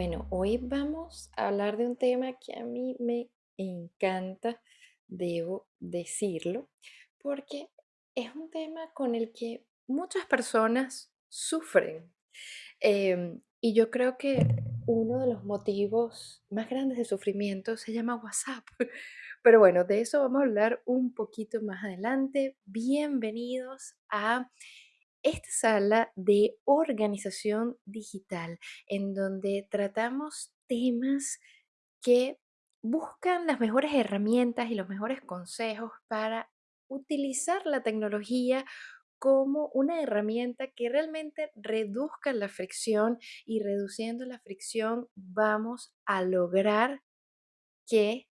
Bueno, hoy vamos a hablar de un tema que a mí me encanta, debo decirlo, porque es un tema con el que muchas personas sufren. Em, y yo creo que uno de los motivos más grandes de sufrimiento se llama WhatsApp. Pero bueno, de eso vamos a hablar un poquito más adelante. Bienvenidos a esta sala de organización digital, en donde tratamos temas que buscan las mejores herramientas y los mejores consejos para utilizar la tecnología como una herramienta que realmente reduzca la fricción y reduciendo la fricción vamos a lograr que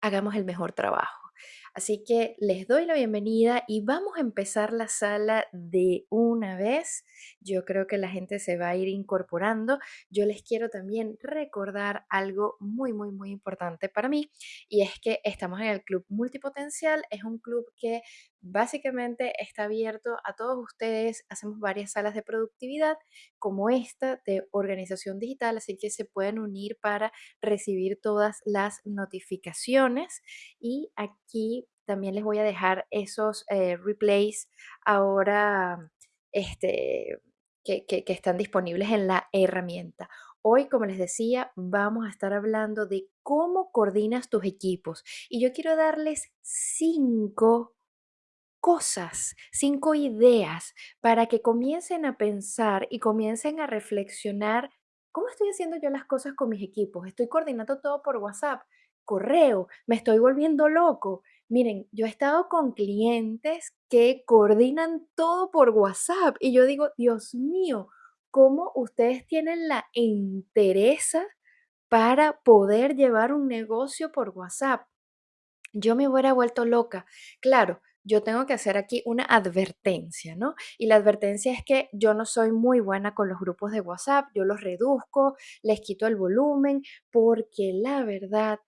hagamos el mejor trabajo. Así que les doy la bienvenida y vamos a empezar la sala de una vez. Yo creo que la gente se va a ir incorporando. Yo les quiero también recordar algo muy, muy, muy importante para mí y es que estamos en el Club Multipotencial. Es un club que básicamente está abierto a todos ustedes. Hacemos varias salas de productividad como esta de organización digital, así que se pueden unir para recibir todas las notificaciones. Y aquí también les voy a dejar esos eh, replays ahora este, que, que están disponibles en la herramienta. Hoy, como les decía, vamos a estar hablando de cómo coordinas tus equipos. Y yo quiero darles cinco cosas, cinco ideas para que comiencen a pensar y comiencen a reflexionar, ¿cómo estoy haciendo yo las cosas con mis equipos? Estoy coordinando todo por WhatsApp, correo, me estoy volviendo loco. Miren, yo he estado con clientes que coordinan todo por WhatsApp y yo digo, Dios mío, ¿cómo ustedes tienen la entereza para poder llevar un negocio por WhatsApp? Yo me hubiera vuelto loca. Claro, yo tengo que hacer aquí una advertencia, ¿no? Y la advertencia es que yo no soy muy buena con los grupos de WhatsApp, yo los reduzco, les quito el volumen, porque la verdad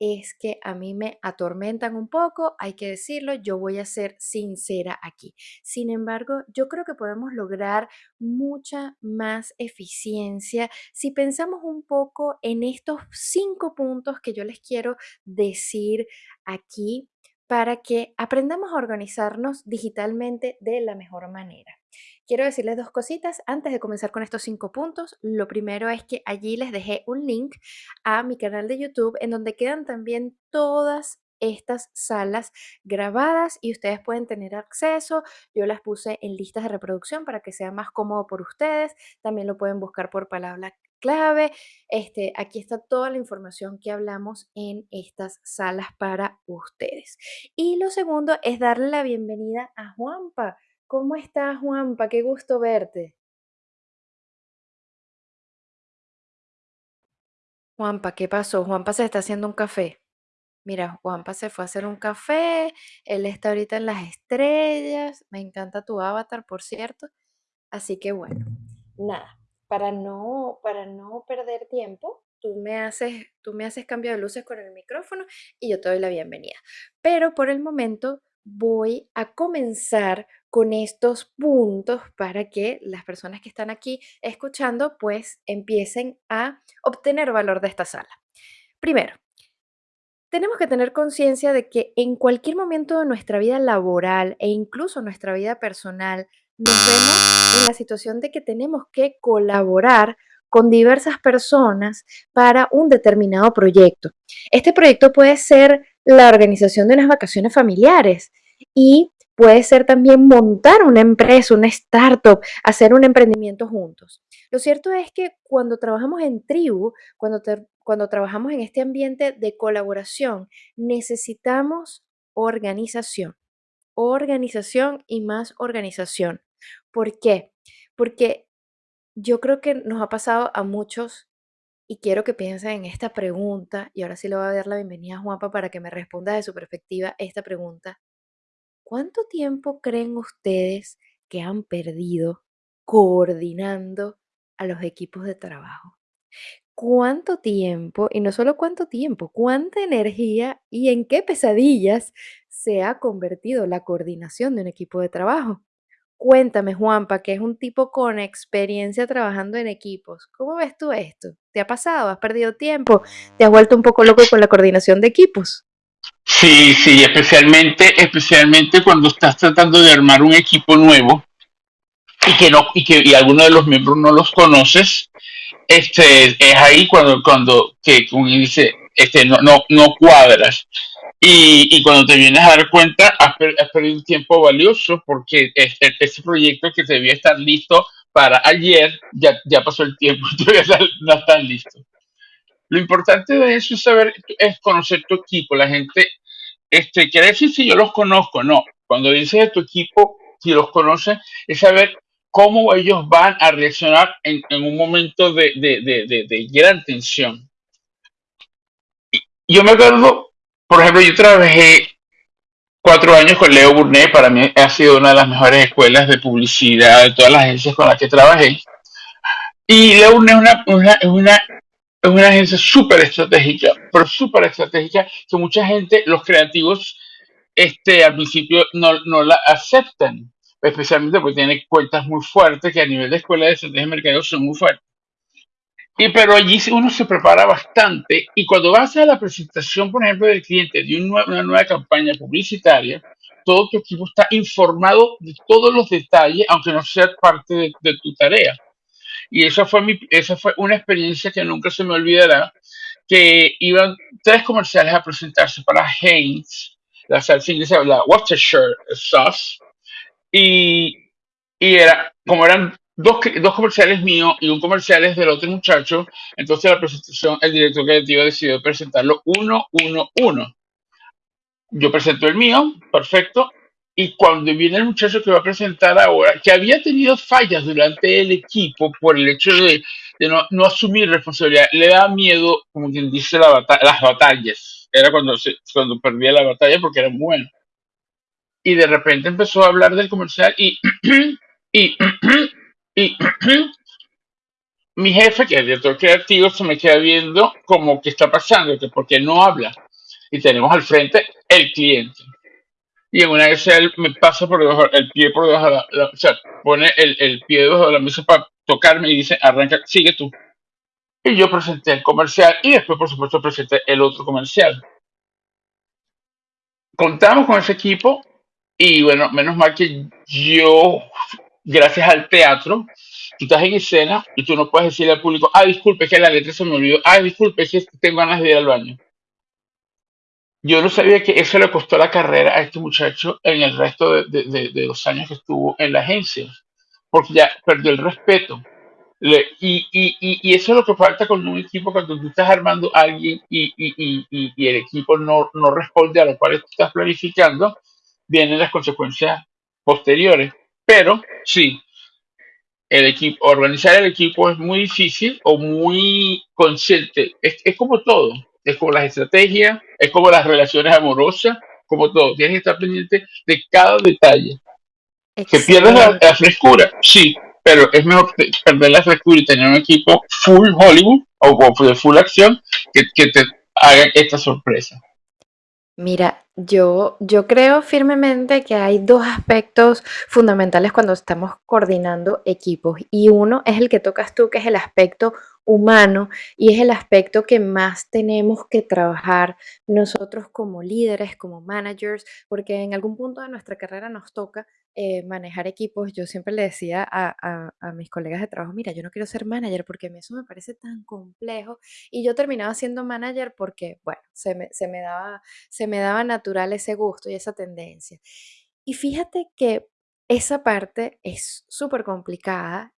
es que a mí me atormentan un poco, hay que decirlo, yo voy a ser sincera aquí. Sin embargo, yo creo que podemos lograr mucha más eficiencia si pensamos un poco en estos cinco puntos que yo les quiero decir aquí para que aprendamos a organizarnos digitalmente de la mejor manera. Quiero decirles dos cositas antes de comenzar con estos cinco puntos. Lo primero es que allí les dejé un link a mi canal de YouTube en donde quedan también todas estas salas grabadas y ustedes pueden tener acceso. Yo las puse en listas de reproducción para que sea más cómodo por ustedes. También lo pueden buscar por palabra clave. Este, aquí está toda la información que hablamos en estas salas para ustedes. Y lo segundo es darle la bienvenida a Juanpa. ¿Cómo estás, Juanpa? Qué gusto verte. Juanpa, ¿qué pasó? Juanpa se está haciendo un café. Mira, Juanpa se fue a hacer un café, él está ahorita en las estrellas, me encanta tu avatar, por cierto. Así que bueno, nada, para no, para no perder tiempo, tú me haces, tú me haces cambio de luces con el micrófono y yo te doy la bienvenida. Pero por el momento voy a comenzar con estos puntos para que las personas que están aquí escuchando pues empiecen a obtener valor de esta sala. Primero, tenemos que tener conciencia de que en cualquier momento de nuestra vida laboral e incluso nuestra vida personal, nos vemos en la situación de que tenemos que colaborar con diversas personas para un determinado proyecto. Este proyecto puede ser la organización de unas vacaciones familiares y puede ser también montar una empresa, una startup, hacer un emprendimiento juntos. Lo cierto es que cuando trabajamos en tribu, cuando, cuando trabajamos en este ambiente de colaboración, necesitamos organización, organización y más organización. ¿Por qué? Porque yo creo que nos ha pasado a muchos y quiero que piensen en esta pregunta, y ahora sí le voy a dar la bienvenida a Juanpa para que me responda de su perspectiva esta pregunta. ¿Cuánto tiempo creen ustedes que han perdido coordinando a los equipos de trabajo? ¿Cuánto tiempo, y no solo cuánto tiempo, cuánta energía y en qué pesadillas se ha convertido la coordinación de un equipo de trabajo? Cuéntame, Juanpa, que es un tipo con experiencia trabajando en equipos. ¿Cómo ves tú esto? ¿Te ha pasado? ¿Has perdido tiempo? ¿Te has vuelto un poco loco con la coordinación de equipos? Sí, sí, especialmente, especialmente cuando estás tratando de armar un equipo nuevo y que no, y que y alguno de los miembros no los conoces, este, es ahí cuando, cuando, que como dice, este, no, no, no cuadras. Y, y cuando te vienes a dar cuenta, has, per- has perdido un tiempo valioso porque este, ese proyecto que debía estar listo para ayer, ya, ya pasó el tiempo, todavía no está listo. Lo importante de eso es saber, es conocer tu equipo. La gente, este, quiere decir si yo los conozco, no. Cuando dices de tu equipo, si los conoces, es saber cómo ellos van a reaccionar en, en un momento de, de, de, de, gran tensión. Yo me acuerdo, por ejemplo, yo trabajé cuatro años con Leo Burnett, para mí ha sido una de las mejores escuelas de publicidad de todas las agencias con las que trabajé. Y Leo una, es una, es una agencia súper estratégica, pero súper estratégica, que mucha gente, los creativos, este, al principio no, no la aceptan, especialmente porque tiene cuentas muy fuertes que a nivel de escuela de estrategia de mercadeo son muy fuertes. Y pero allí uno se prepara bastante y cuando vas a la presentación, por ejemplo, del cliente de un nue- una nueva campaña publicitaria, todo tu equipo está informado de todos los detalles, aunque no sea parte de, de tu tarea. Y esa fue, mi, esa fue una experiencia que nunca se me olvidará, que iban tres comerciales a presentarse para Heinz, la salsa inglesa, la Worcestershire sauce, y, y era, como eran dos, dos comerciales míos y un comercial es del otro muchacho, entonces la presentación, el director creativo decidió presentarlo uno, uno, uno. Yo presento el mío, perfecto, y cuando viene el muchacho que va a presentar ahora, que había tenido fallas durante el equipo por el hecho de, no, asumir responsabilidad, le da miedo, como quien dice, las batallas. Era cuando, cuando perdía la batalla porque era bueno. Y de repente empezó a hablar del comercial y, y, y mi jefe, que es director creativo, se me queda viendo como que está pasando, que porque no habla. Y tenemos al frente el cliente. Y en una vez él me pasa por debajo, el pie por debajo de la, la- o sea, pone el, el pie debajo de la mesa para tocarme y dice, arranca, sigue tú. Y yo presenté el comercial y después, por supuesto, presenté el otro comercial. Contamos con ese equipo y bueno, menos mal que yo, gracias al teatro, tú estás en escena y tú no puedes decirle al público, ah, disculpe, que la letra se me olvidó, ah, disculpe, que tengo ganas de ir al baño. Yo no sabía que eso le costó la carrera a este muchacho en el resto de, de- de- los años que estuvo en la agencia, porque ya perdió el respeto. Le- y, y, y, y eso es lo que falta con un equipo cuando tú estás armando a alguien y- y el equipo no, no responde a lo cual tú estás planificando, vienen las consecuencias posteriores. Pero sí, el equipo, organizar el equipo es muy difícil o muy consciente. Es, es como todo. Es como las estrategias, es como las relaciones amorosas, como todo. Tienes que estar pendiente de cada detalle. Que pierdas la, frescura, sí, pero es mejor perder la frescura y tener un equipo full Hollywood o, o de full acción que, que te hagan esta sorpresa. Mira, yo, yo creo firmemente que hay dos aspectos fundamentales cuando estamos coordinando equipos y uno es el que tocas tú, que es el aspecto humano y es el aspecto que más tenemos que trabajar nosotros como líderes, como managers, porque en algún punto de nuestra carrera nos toca eh, manejar equipos. Yo siempre le decía a, mis colegas de trabajo, mira, yo no quiero ser manager porque eso me parece tan complejo y yo terminaba siendo manager porque, bueno, se me, se me daba se me daba natural ese gusto y esa tendencia. Y fíjate que esa parte es súper complicada,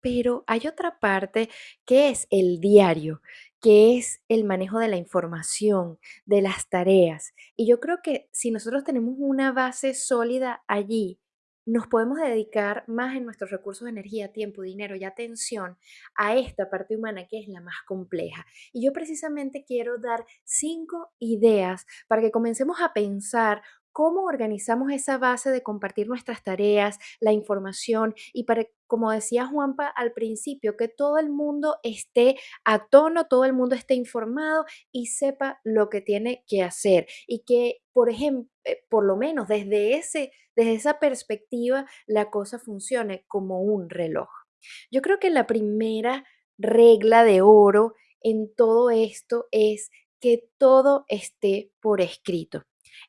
pero hay otra parte que es el diario, que es el manejo de la información, de las tareas. Y yo creo que si nosotros tenemos una base sólida allí, nos podemos dedicar más en nuestros recursos de energía, tiempo, dinero y atención a esta parte humana que es la más compleja. Y yo precisamente quiero dar cinco ideas para que comencemos a pensar cómo organizamos esa base de compartir nuestras tareas, la información y para, como decía Juanpa al principio, que todo el mundo esté a tono, todo el mundo esté informado y sepa lo que tiene que hacer y que, por ejemplo, por lo menos desde ese, desde esa perspectiva, la cosa funcione como un reloj. Yo creo que la primera regla de oro en todo esto es que todo esté por escrito.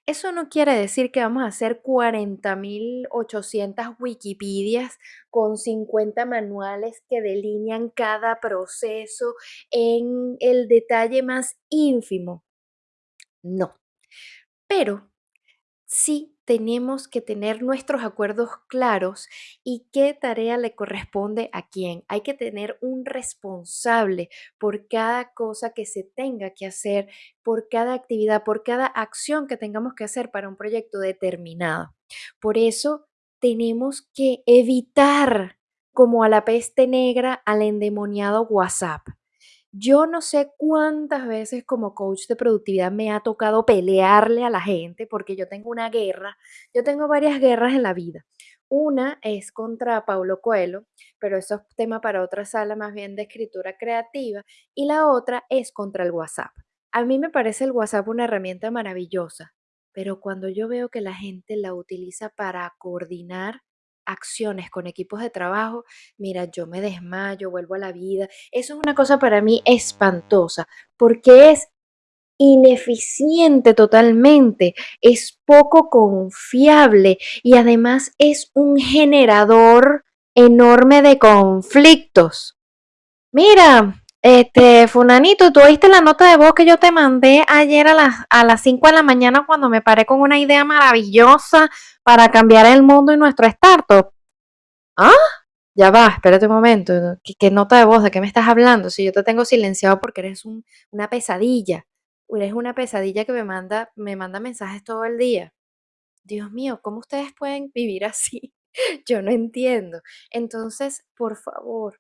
Eso no quiere decir que vamos a hacer 40.800 Wikipedias con 50 manuales que delinean cada proceso en el detalle más ínfimo. No. Pero sí tenemos que tener nuestros acuerdos claros y qué tarea le corresponde a quién. Hay que tener un responsable por cada cosa que se tenga que hacer, por cada actividad, por cada acción que tengamos que hacer para un proyecto determinado. Por eso tenemos que evitar como a la peste negra al endemoniado WhatsApp. Yo no sé cuántas veces como coach de productividad me ha tocado pelearle a la gente porque yo tengo una guerra, yo tengo varias guerras en la vida. Una es contra Paulo Coelho, pero eso es tema para otra sala más bien de escritura creativa, y la otra es contra el WhatsApp. A mí me parece el WhatsApp una herramienta maravillosa, pero cuando yo veo que la gente la utiliza para coordinar acciones con equipos de trabajo, mira, yo me desmayo, vuelvo a la vida. Eso es una cosa para mí espantosa, porque es ineficiente totalmente, es poco confiable y además es un generador enorme de conflictos. Mira, este, Funanito, ¿tú oíste la nota de voz que yo te mandé ayer a las, a las 5 de la mañana cuando me paré con una idea maravillosa para cambiar el mundo y nuestro startup? ¿Ah? Ya va, espérate un momento. ¿Qué, nota de voz? ¿De qué me estás hablando? Si yo te tengo silenciado porque eres una pesadilla. Eres una pesadilla que me manda, me manda mensajes todo el día. Dios mío, ¿cómo ustedes pueden vivir así? Yo no entiendo. Entonces, por favor,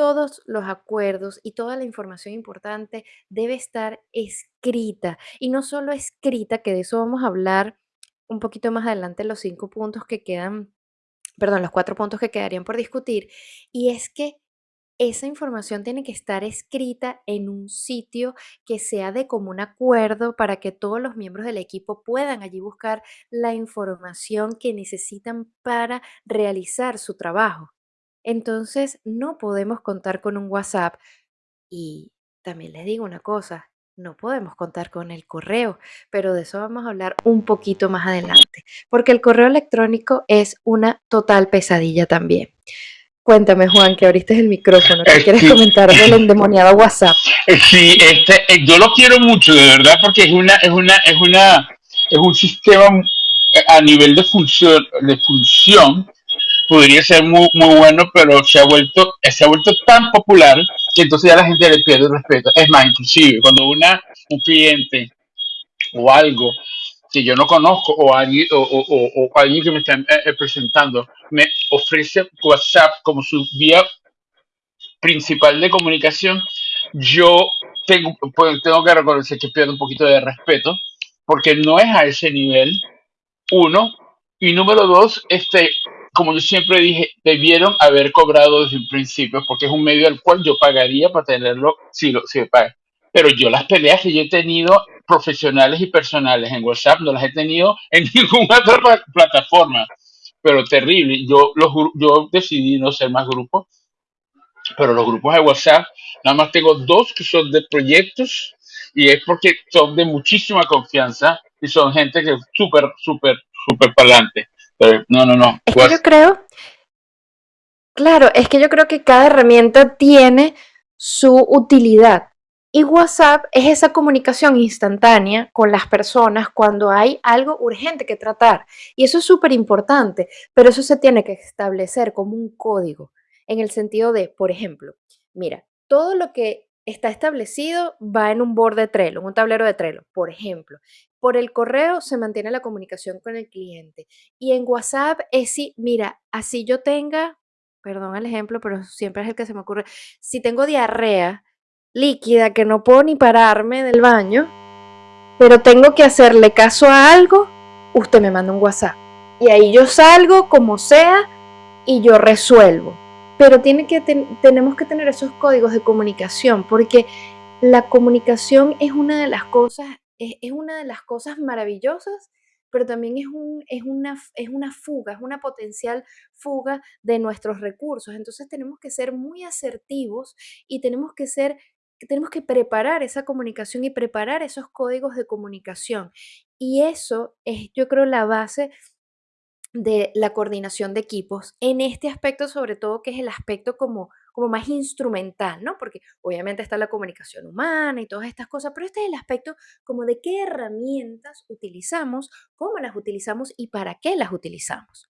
todos los acuerdos y toda la información importante debe estar escrita. Y no solo escrita, que de eso vamos a hablar un poquito más adelante, los cinco puntos que quedan, perdón, los cuatro puntos que quedarían por discutir. Y es que esa información tiene que estar escrita en un sitio que sea de común acuerdo para que todos los miembros del equipo puedan allí buscar la información que necesitan para realizar su trabajo. Entonces, no podemos contar con un WhatsApp. Y también les digo una cosa, no podemos contar con el correo, pero de eso vamos a hablar un poquito más adelante, porque el correo electrónico es una total pesadilla también. Cuéntame, Juan, que abriste el micrófono. ¿Qué eh, quieres comentar del endemoniado WhatsApp? Eh, sí, este, eh, yo lo quiero mucho, de verdad, porque es una, es una, es una, es un sistema a nivel de función, de función podría ser muy, muy bueno, pero se ha vuelto, se ha vuelto tan popular que entonces ya la gente le pierde el respeto. Es más, inclusive, cuando una, un cliente o algo que yo no conozco o alguien, o, alguien que me está eh, eh, presentando me ofrece WhatsApp como su vía principal de comunicación, yo tengo, pues, tengo que reconocer que pierdo un poquito de respeto porque no es a ese nivel, uno, y número dos, este, como yo siempre dije, debieron haber cobrado desde un principio, porque es un medio al cual yo pagaría para tenerlo si, lo, si paga. Pero yo las peleas que yo he tenido profesionales y personales en WhatsApp no las he tenido en ninguna otra plataforma. Pero terrible. Yo, los, yo decidí no ser más grupos, pero los grupos de WhatsApp, nada más tengo dos que son de proyectos y es porque son de muchísima confianza y son gente que es súper, súper, súper para no, no, no. Es que yo creo, claro, es que yo creo que cada herramienta tiene su utilidad. Y WhatsApp es esa comunicación instantánea con las personas cuando hay algo urgente que tratar. Y eso es súper importante, pero eso se tiene que establecer como un código, en el sentido de, por ejemplo, mira, todo lo que está establecido va en un board de Trello, en un tablero de Trello, por ejemplo. Por el correo se mantiene la comunicación con el cliente. Y en WhatsApp es si, mira, así yo tenga, perdón el ejemplo, pero siempre es el que se me ocurre, si tengo diarrea líquida que no puedo ni pararme del baño, pero tengo que hacerle caso a algo, usted me manda un WhatsApp. Y ahí yo salgo como sea y yo resuelvo pero tiene que tenemos que tener esos códigos de comunicación porque la comunicación es una de las cosas es, una de las cosas maravillosas pero también es, un, es, una, es una fuga, es una potencial fuga de nuestros recursos. Entonces tenemos que ser muy asertivos y tenemos que ser tenemos que preparar esa comunicación y preparar esos códigos de comunicación. Y eso es, yo creo, la base de la coordinación de equipos en este aspecto, sobre todo, que es el aspecto como, más instrumental, ¿no? Porque obviamente está la comunicación humana y todas estas cosas, pero este es el aspecto como de qué herramientas utilizamos, cómo las utilizamos y para qué las utilizamos.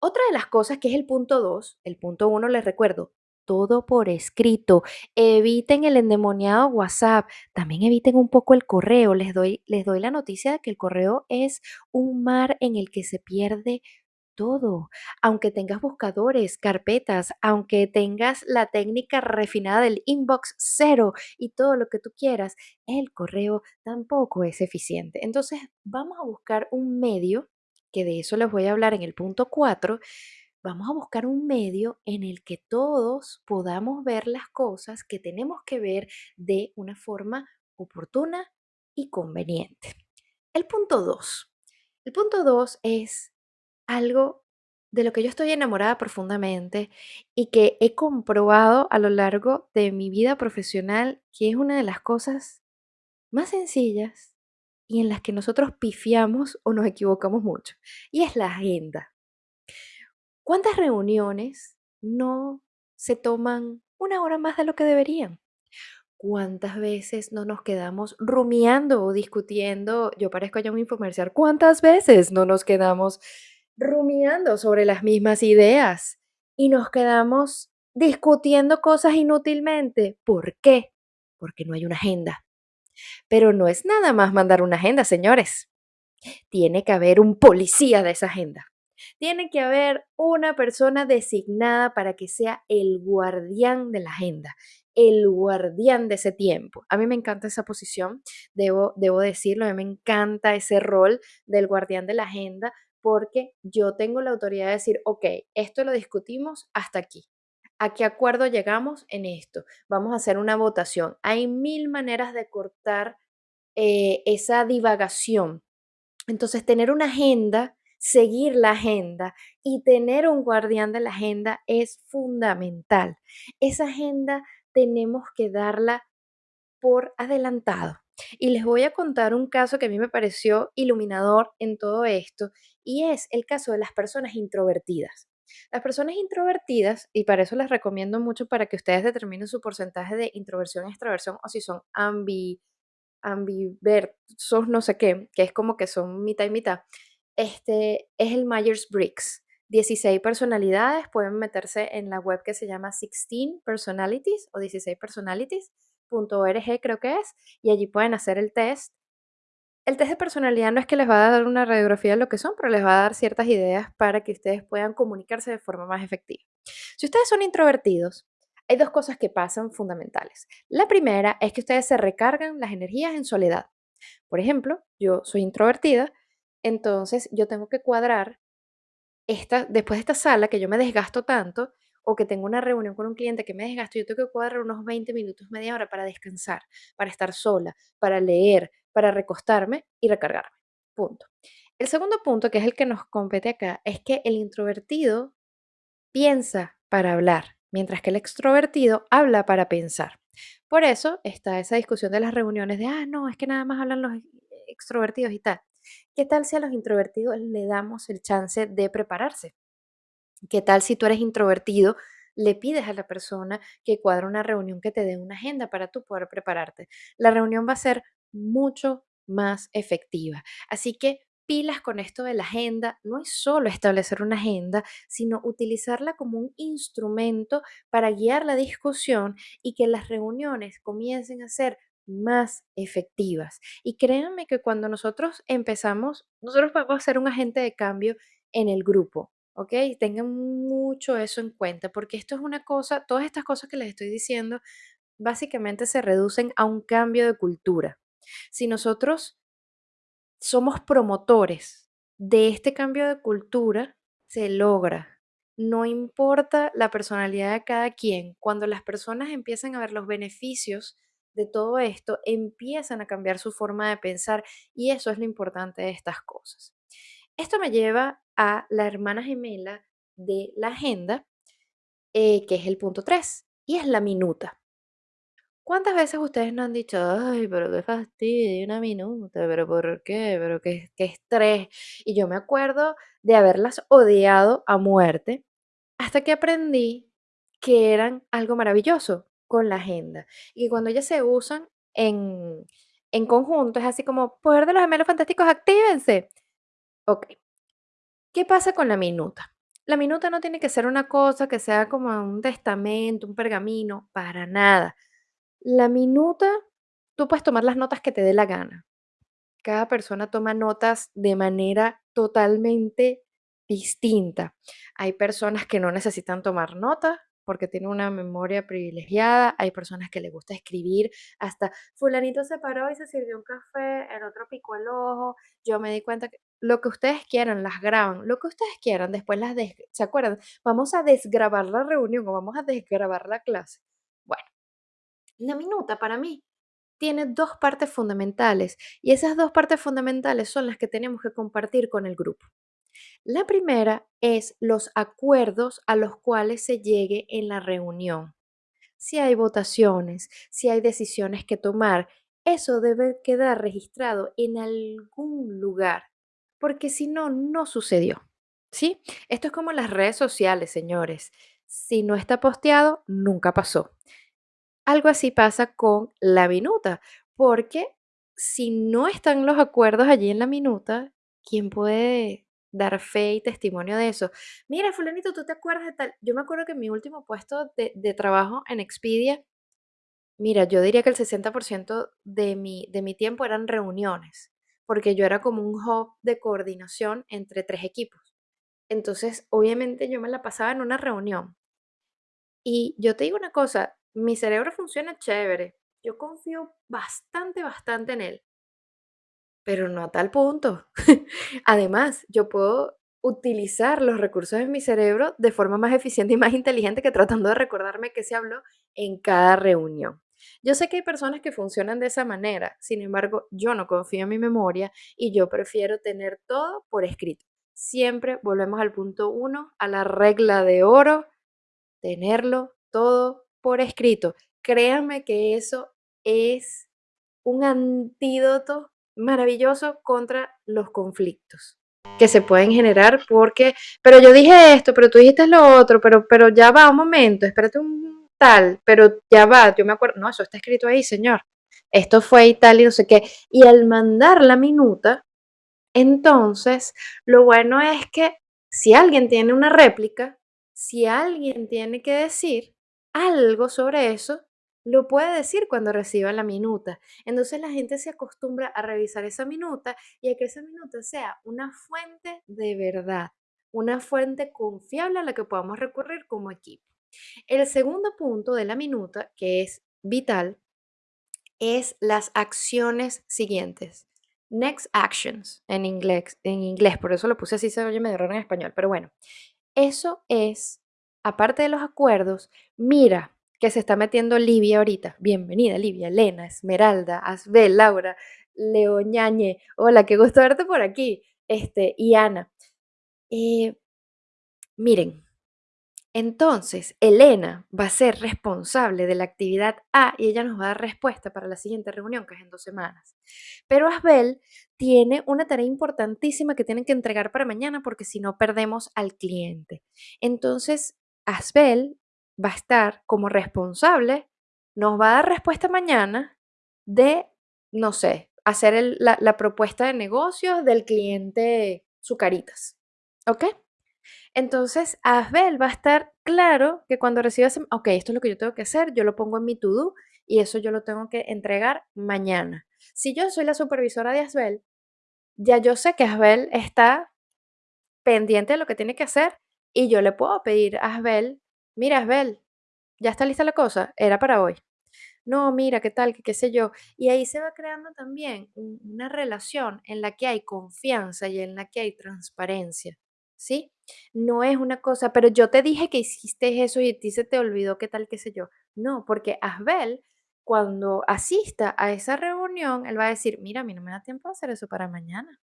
Otra de las cosas que es el punto 2, el punto 1 les recuerdo, todo por escrito. Eviten el endemoniado WhatsApp. También eviten un poco el correo. Les doy, les doy la noticia de que el correo es un mar en el que se pierde todo. Aunque tengas buscadores, carpetas, aunque tengas la técnica refinada del inbox cero y todo lo que tú quieras, el correo tampoco es eficiente. Entonces, vamos a buscar un medio, que de eso les voy a hablar en el punto 4, vamos a buscar un medio en el que todos podamos ver las cosas que tenemos que ver de una forma oportuna y conveniente. El punto 2. El punto 2 es algo de lo que yo estoy enamorada profundamente y que he comprobado a lo largo de mi vida profesional que es una de las cosas más sencillas y en las que nosotros pifiamos o nos equivocamos mucho. Y es la agenda. ¿Cuántas reuniones no se toman una hora más de lo que deberían? ¿Cuántas veces no nos quedamos rumiando o discutiendo? Yo parezco ya un infomercial. ¿Cuántas veces no nos quedamos rumiando sobre las mismas ideas y nos quedamos discutiendo cosas inútilmente? ¿Por qué? Porque no hay una agenda. Pero no es nada más mandar una agenda, señores. Tiene que haber un policía de esa agenda. Tiene que haber una persona designada para que sea el guardián de la agenda, el guardián de ese tiempo. A mí me encanta esa posición, debo, debo decirlo, a mí me encanta ese rol del guardián de la agenda porque yo tengo la autoridad de decir, ok, esto lo discutimos hasta aquí. ¿A qué acuerdo llegamos en esto? Vamos a hacer una votación. Hay mil maneras de cortar eh, esa divagación. Entonces, tener una agenda seguir la agenda y tener un guardián de la agenda es fundamental. Esa agenda tenemos que darla por adelantado. Y les voy a contar un caso que a mí me pareció iluminador en todo esto y es el caso de las personas introvertidas. Las personas introvertidas, y para eso les recomiendo mucho para que ustedes determinen su porcentaje de introversión y extroversión o si son ambi, ambiversos, no sé qué, que es como que son mitad y mitad este, es el Myers-Briggs. 16 personalidades, pueden meterse en la web que se llama 16 Personalities o 16 Personalities.org creo que es, y allí pueden hacer el test. El test de personalidad no es que les va a dar una radiografía de lo que son, pero les va a dar ciertas ideas para que ustedes puedan comunicarse de forma más efectiva. Si ustedes son introvertidos, hay dos cosas que pasan fundamentales. La primera es que ustedes se recargan las energías en soledad. Por ejemplo, yo soy introvertida, entonces yo tengo que cuadrar esta, después de esta sala que yo me desgasto tanto o que tengo una reunión con un cliente que me desgasto, yo tengo que cuadrar unos 20 minutos, media hora para descansar, para estar sola, para leer, para recostarme y recargarme. Punto. El segundo punto, que es el que nos compete acá, es que el introvertido piensa para hablar, mientras que el extrovertido habla para pensar. Por eso está esa discusión de las reuniones de, ah, no, es que nada más hablan los extrovertidos y tal. ¿Qué tal si a los introvertidos le damos el chance de prepararse? ¿Qué tal si tú eres introvertido, le pides a la persona que cuadre una reunión que te dé una agenda para tú poder prepararte? La reunión va a ser mucho más efectiva. Así que pilas con esto de la agenda, no es solo establecer una agenda, sino utilizarla como un instrumento para guiar la discusión y que las reuniones comiencen a ser más efectivas. Y créanme que cuando nosotros empezamos, nosotros podemos ser un agente de cambio en el grupo, ¿ok? Tengan mucho eso en cuenta, porque esto es una cosa, todas estas cosas que les estoy diciendo, básicamente se reducen a un cambio de cultura. Si nosotros somos promotores de este cambio de cultura, se logra. No importa la personalidad de cada quien, cuando las personas empiezan a ver los beneficios de todo esto empiezan a cambiar su forma de pensar y eso es lo importante de estas cosas. Esto me lleva a la hermana gemela de la agenda, eh, que es el punto 3 y es la minuta. ¿Cuántas veces ustedes no han dicho, ay, pero qué fastidio, una minuta, pero por qué, pero qué, qué estrés? Y yo me acuerdo de haberlas odiado a muerte hasta que aprendí que eran algo maravilloso con la agenda. Y cuando ellas se usan en, en conjunto, es así como, poder de los gemelos fantásticos, actívense. Ok, ¿qué pasa con la minuta? La minuta no tiene que ser una cosa que sea como un testamento, un pergamino, para nada. La minuta, tú puedes tomar las notas que te dé la gana. Cada persona toma notas de manera totalmente distinta. Hay personas que no necesitan tomar notas porque tienen una memoria privilegiada, hay personas que les gusta escribir, hasta fulanito se paró y se sirvió un café, el otro picó el ojo, yo me di cuenta que lo que ustedes quieran, las graban, lo que ustedes quieran, después las, des- ¿se acuerdan? Vamos a desgrabar la reunión o vamos a desgrabar la clase. Bueno, la minuta para mí tiene dos partes fundamentales y esas dos partes fundamentales son las que tenemos que compartir con el grupo. La primera es los acuerdos a los cuales se llegue en la reunión. Si hay votaciones, si hay decisiones que tomar, eso debe quedar registrado en algún lugar, porque si no, no sucedió. ¿Sí? Esto es como las redes sociales, señores. Si no está posteado, nunca pasó. Algo así pasa con la minuta, porque si no están los acuerdos allí en la minuta, ¿quién puede dar fe y testimonio de eso? Mira, fulanito, ¿tú te acuerdas de tal? Yo me acuerdo que en mi último puesto de, trabajo en Expedia, mira, yo diría que el 60% de mi, de mi tiempo eran reuniones, porque yo era como un hub de coordinación entre tres equipos. Entonces, obviamente yo me la pasaba en una reunión y yo te digo una cosa, mi cerebro funciona chévere. Yo confío bastante, bastante en él, pero no a tal punto. Además, yo puedo utilizar los recursos de mi cerebro de forma más eficiente y más inteligente que tratando de recordarme qué se habló en cada reunión. Yo sé que hay personas que funcionan de esa manera, sin embargo, yo no confío en mi memoria y yo prefiero tener todo por escrito. Siempre volvemos al punto uno, a la regla de oro tenerlo todo por escrito. Créanme que eso es un antídoto maravilloso contra los conflictos que se pueden generar porque, pero yo dije esto, pero tú dijiste lo otro, pero, pero ya va un momento, espérate un tal, pero ya va, yo me acuerdo, no, eso está escrito ahí, señor. Esto fue y tal y no sé qué. Y al mandar la minuta, entonces, lo bueno es que si alguien tiene una réplica, si alguien tiene que decir algo sobre eso, lo puede decir cuando reciba la minuta. Entonces la gente se acostumbra a revisar esa minuta y a que esa minuta sea una fuente de verdad, una fuente confiable a la que podamos recurrir como equipo. El segundo punto de la minuta, que es vital, es las acciones siguientes. Next actions en inglés, en inglés, por eso lo puse así, se oye medio raro en español, pero bueno, eso es, aparte de los acuerdos, mira que se está metiendo Livia ahorita. Bienvenida, Livia, Elena, Esmeralda, Asbel, Laura, Leoñañe. Hola, qué gusto verte por aquí. Este, y Ana. Eh, miren, entonces, Elena va a ser responsable de la actividad A y ella nos va a dar respuesta para la siguiente reunión, que es en dos semanas. Pero Asbel tiene una tarea importantísima que tienen que entregar para mañana porque si no perdemos al cliente. Entonces, Asbel va a estar como responsable, nos va a dar respuesta mañana de, no sé, hacer la, la propuesta de negocios del cliente Zucaritas. ¿Ok? Entonces, Asbel va a estar claro que cuando reciba ese, ok, esto es lo que yo tengo que hacer, yo lo pongo en mi to-do y eso yo lo tengo que entregar mañana. Si yo soy la supervisora de Asbel, ya yo sé que Asbel está pendiente de lo que tiene que hacer y yo le puedo pedir a Asbel, mira Asbel, ya está lista la cosa, era para hoy. No, mira, qué tal, qué qué sé yo. Y ahí se va creando también un- una relación en la que hay confianza y en la que hay transparencia, ¿sí? No es una cosa, pero yo te dije que hiciste eso y a ti se te olvidó qué tal, qué sé yo. No, porque Asbel, cuando asista a esa reunión, él va a decir, mira, a mí no me da tiempo de hacer eso para mañana.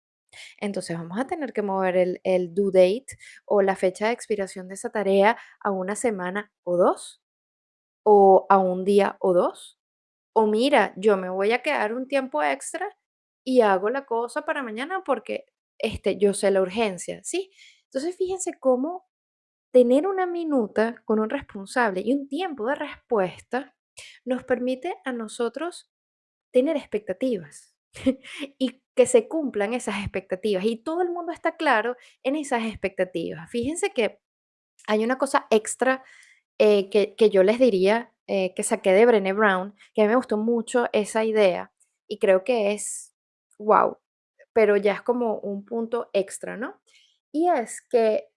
Entonces vamos a tener que mover el, el due date o la fecha de expiración de esa tarea a una semana o dos, o a un día o dos. O mira, yo me voy a quedar un tiempo extra y hago la cosa para mañana porque este, yo sé la urgencia, ¿sí? Entonces fíjense cómo tener una minuta con un responsable y un tiempo de respuesta nos permite a nosotros tener expectativas y que se cumplan esas expectativas y todo el mundo está claro en esas expectativas. Fíjense que hay una cosa extra eh, que, que yo les diría eh, que saqué de Brené Brown, que a mí me gustó mucho esa idea y creo que es wow, pero ya es como un punto extra, ¿no? Y es que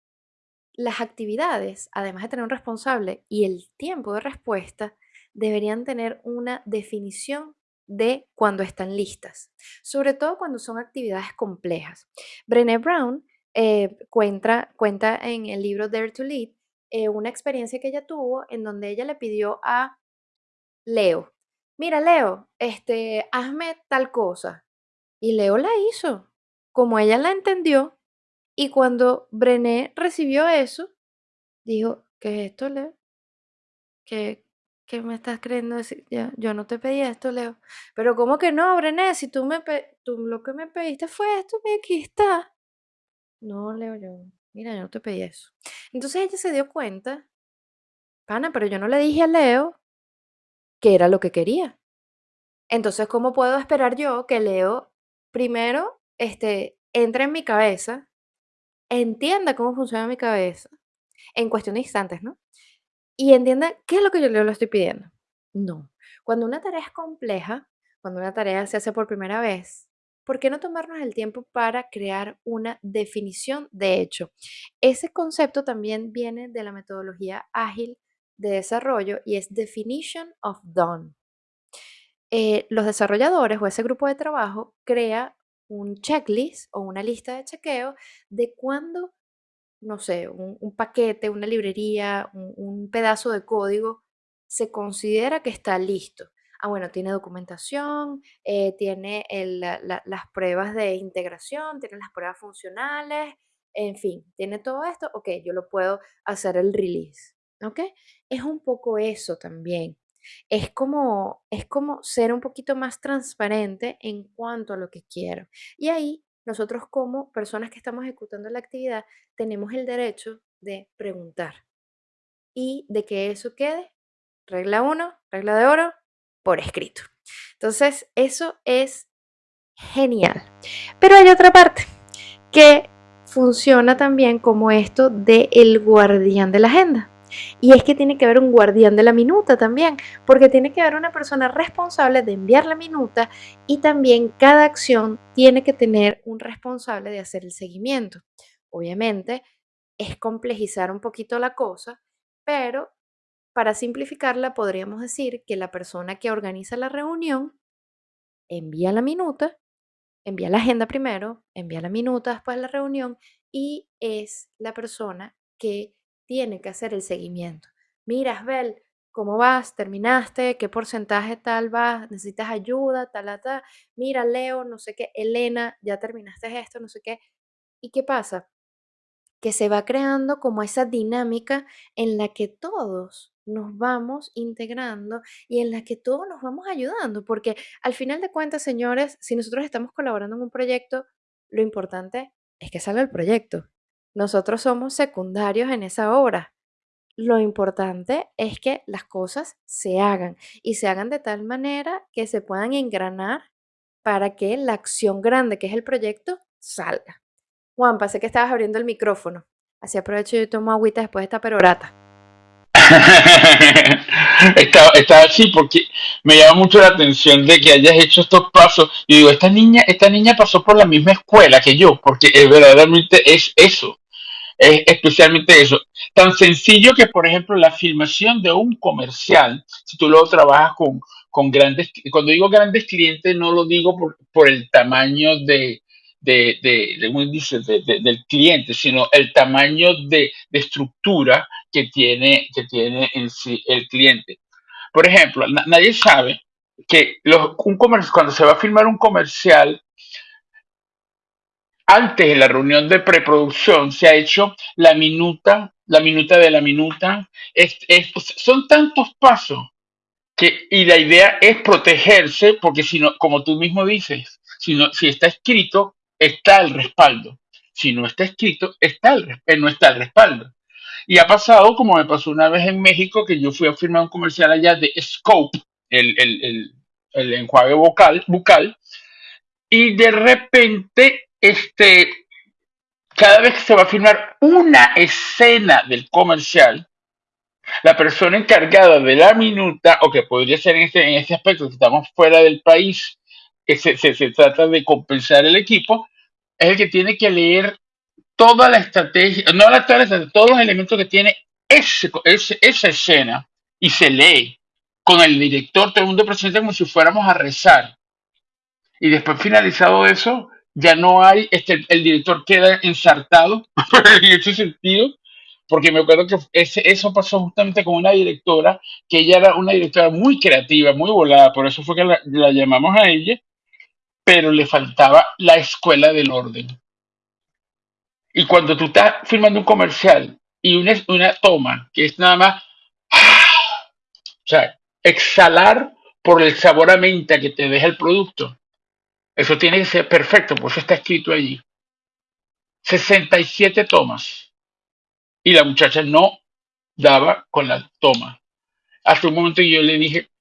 las actividades, además de tener un responsable y el tiempo de respuesta, deberían tener una definición de cuando están listas, sobre todo cuando son actividades complejas. Brené Brown eh, cuenta, cuenta en el libro Dare to Lead eh, una experiencia que ella tuvo en donde ella le pidió a Leo, mira Leo, este, hazme tal cosa. Y Leo la hizo, como ella la entendió, y cuando Brené recibió eso, dijo, ¿qué es esto, Leo? ¿Qué, qué me estás creyendo? Ya, yo no te pedí esto, Leo. Pero ¿cómo que no, Brené? Si tú, me tú lo que me pediste fue esto, mira, aquí está. No, Leo, yo, mira, yo no te pedí eso. Entonces ella se dio cuenta, pana, pero yo no le dije a Leo que era lo que quería. Entonces, ¿cómo puedo esperar yo que Leo primero este, entre en mi cabeza, entienda cómo funciona mi cabeza en cuestión de instantes, ¿no? Y entienda qué es lo que yo le estoy pidiendo. No. Cuando una tarea es compleja, cuando una tarea se hace por primera vez, ¿por qué no tomarnos el tiempo para crear una definición de hecho? Ese concepto también viene de la metodología ágil de desarrollo y es definition of done. Eh, los desarrolladores o ese grupo de trabajo crea un checklist o una lista de chequeo de cuándo no sé, un, paquete, una librería, un, pedazo de código, se considera que está listo. Ah, bueno, tiene documentación, eh, tiene las pruebas de integración, tiene las pruebas funcionales, en fin, tiene todo esto, ok, yo lo puedo hacer el release, ¿ok? Es un poco eso también. Es como, es como ser un poquito más transparente en cuanto a lo que quiero. Y ahí nosotros como personas que estamos ejecutando la actividad tenemos el derecho de preguntar y de que eso quede, regla uno, regla de oro, por escrito. Entonces, eso es genial. Pero hay otra parte que funciona también como esto de el guardián de la agenda. Y es que tiene que haber un guardián de la minuta también, porque tiene que haber una persona responsable de enviar la minuta y también cada acción tiene que tener un responsable de hacer el seguimiento. Obviamente es complejizar un poquito la cosa, pero para simplificarla podríamos decir que la persona que organiza la reunión envía la minuta envía la agenda primero, envía la minuta después de la reunión y es la persona que tiene que hacer el seguimiento. Mira, Asbel, ¿cómo vas? ¿Terminaste? ¿Qué porcentaje tal vas? ¿Necesitas ayuda? Tal, tal. Mira, Leo, no sé qué. Elena, ya terminaste esto, no sé qué. ¿Y qué pasa? que se va creando como esa dinámica en la que todos nos vamos integrando y en la que todos nos vamos ayudando, porque al final de cuentas, señores, si nosotros estamos colaborando en un proyecto, lo importante es que salga el proyecto. Nosotros somos secundarios en esa obra. Lo importante es que las cosas se hagan y se hagan de tal manera que se puedan engranar para que la acción grande, que es el proyecto, salga. Juan, sé que estabas abriendo el micrófono. Así aprovecho y tomo agüita después de esta perorata. Estaba, estaba así porque me llama mucho la atención de que hayas hecho estos pasos. Y digo, esta niña, esta niña pasó por la misma escuela que yo, porque eh, verdaderamente es eso. Es especialmente eso. Tan sencillo que, por ejemplo, la filmación de un comercial, si tú luego trabajas con, con grandes, cuando digo grandes clientes, no lo digo por, por el tamaño de, de, de, de de, de, del cliente, sino el tamaño de, estructura que tiene, que tiene en sí el cliente. Por ejemplo, na nadie sabe que los, un comercio, cuando se va a filmar un comercial, antes de la reunión de preproducción se ha hecho la minuta, la minuta de la minuta. Es- es- son tantos pasos que, y la idea es protegerse porque si no, como tú mismo dices, si, no, si está escrito, está el respaldo. Si no está escrito, está el, eh, no está el respaldo. Y ha pasado, como me pasó una vez en México, que yo fui a firmar un comercial allá de Scope, el, el, el, el enjuague vocal, bucal, y de repente, este, cada vez que se va a firmar una escena del comercial, la persona encargada de la minuta, o que podría ser en este, en este aspecto, que estamos fuera del país, que se, se, se trata de compensar el equipo, es el que tiene que leer toda la estrategia, no la, toda la estrategia, todos los elementos que tiene ese, ese- esa escena y se lee con el director, todo el mundo presente como si fuéramos a rezar. Y después finalizado eso, ya no hay, este, el director queda ensartado en ese sentido, porque me acuerdo que ese, eso pasó justamente con una directora, que ella era una directora muy creativa, muy volada, por eso fue que la, la llamamos a ella, pero le faltaba la escuela del orden. Y cuando tú estás filmando un comercial y una, una toma que es nada más, o sea, exhalar por el sabor a menta que te deja el producto, eso tiene que ser perfecto, por está escrito allí. 67 tomas. Y la muchacha no daba con la toma. Hasta un momento yo le dije,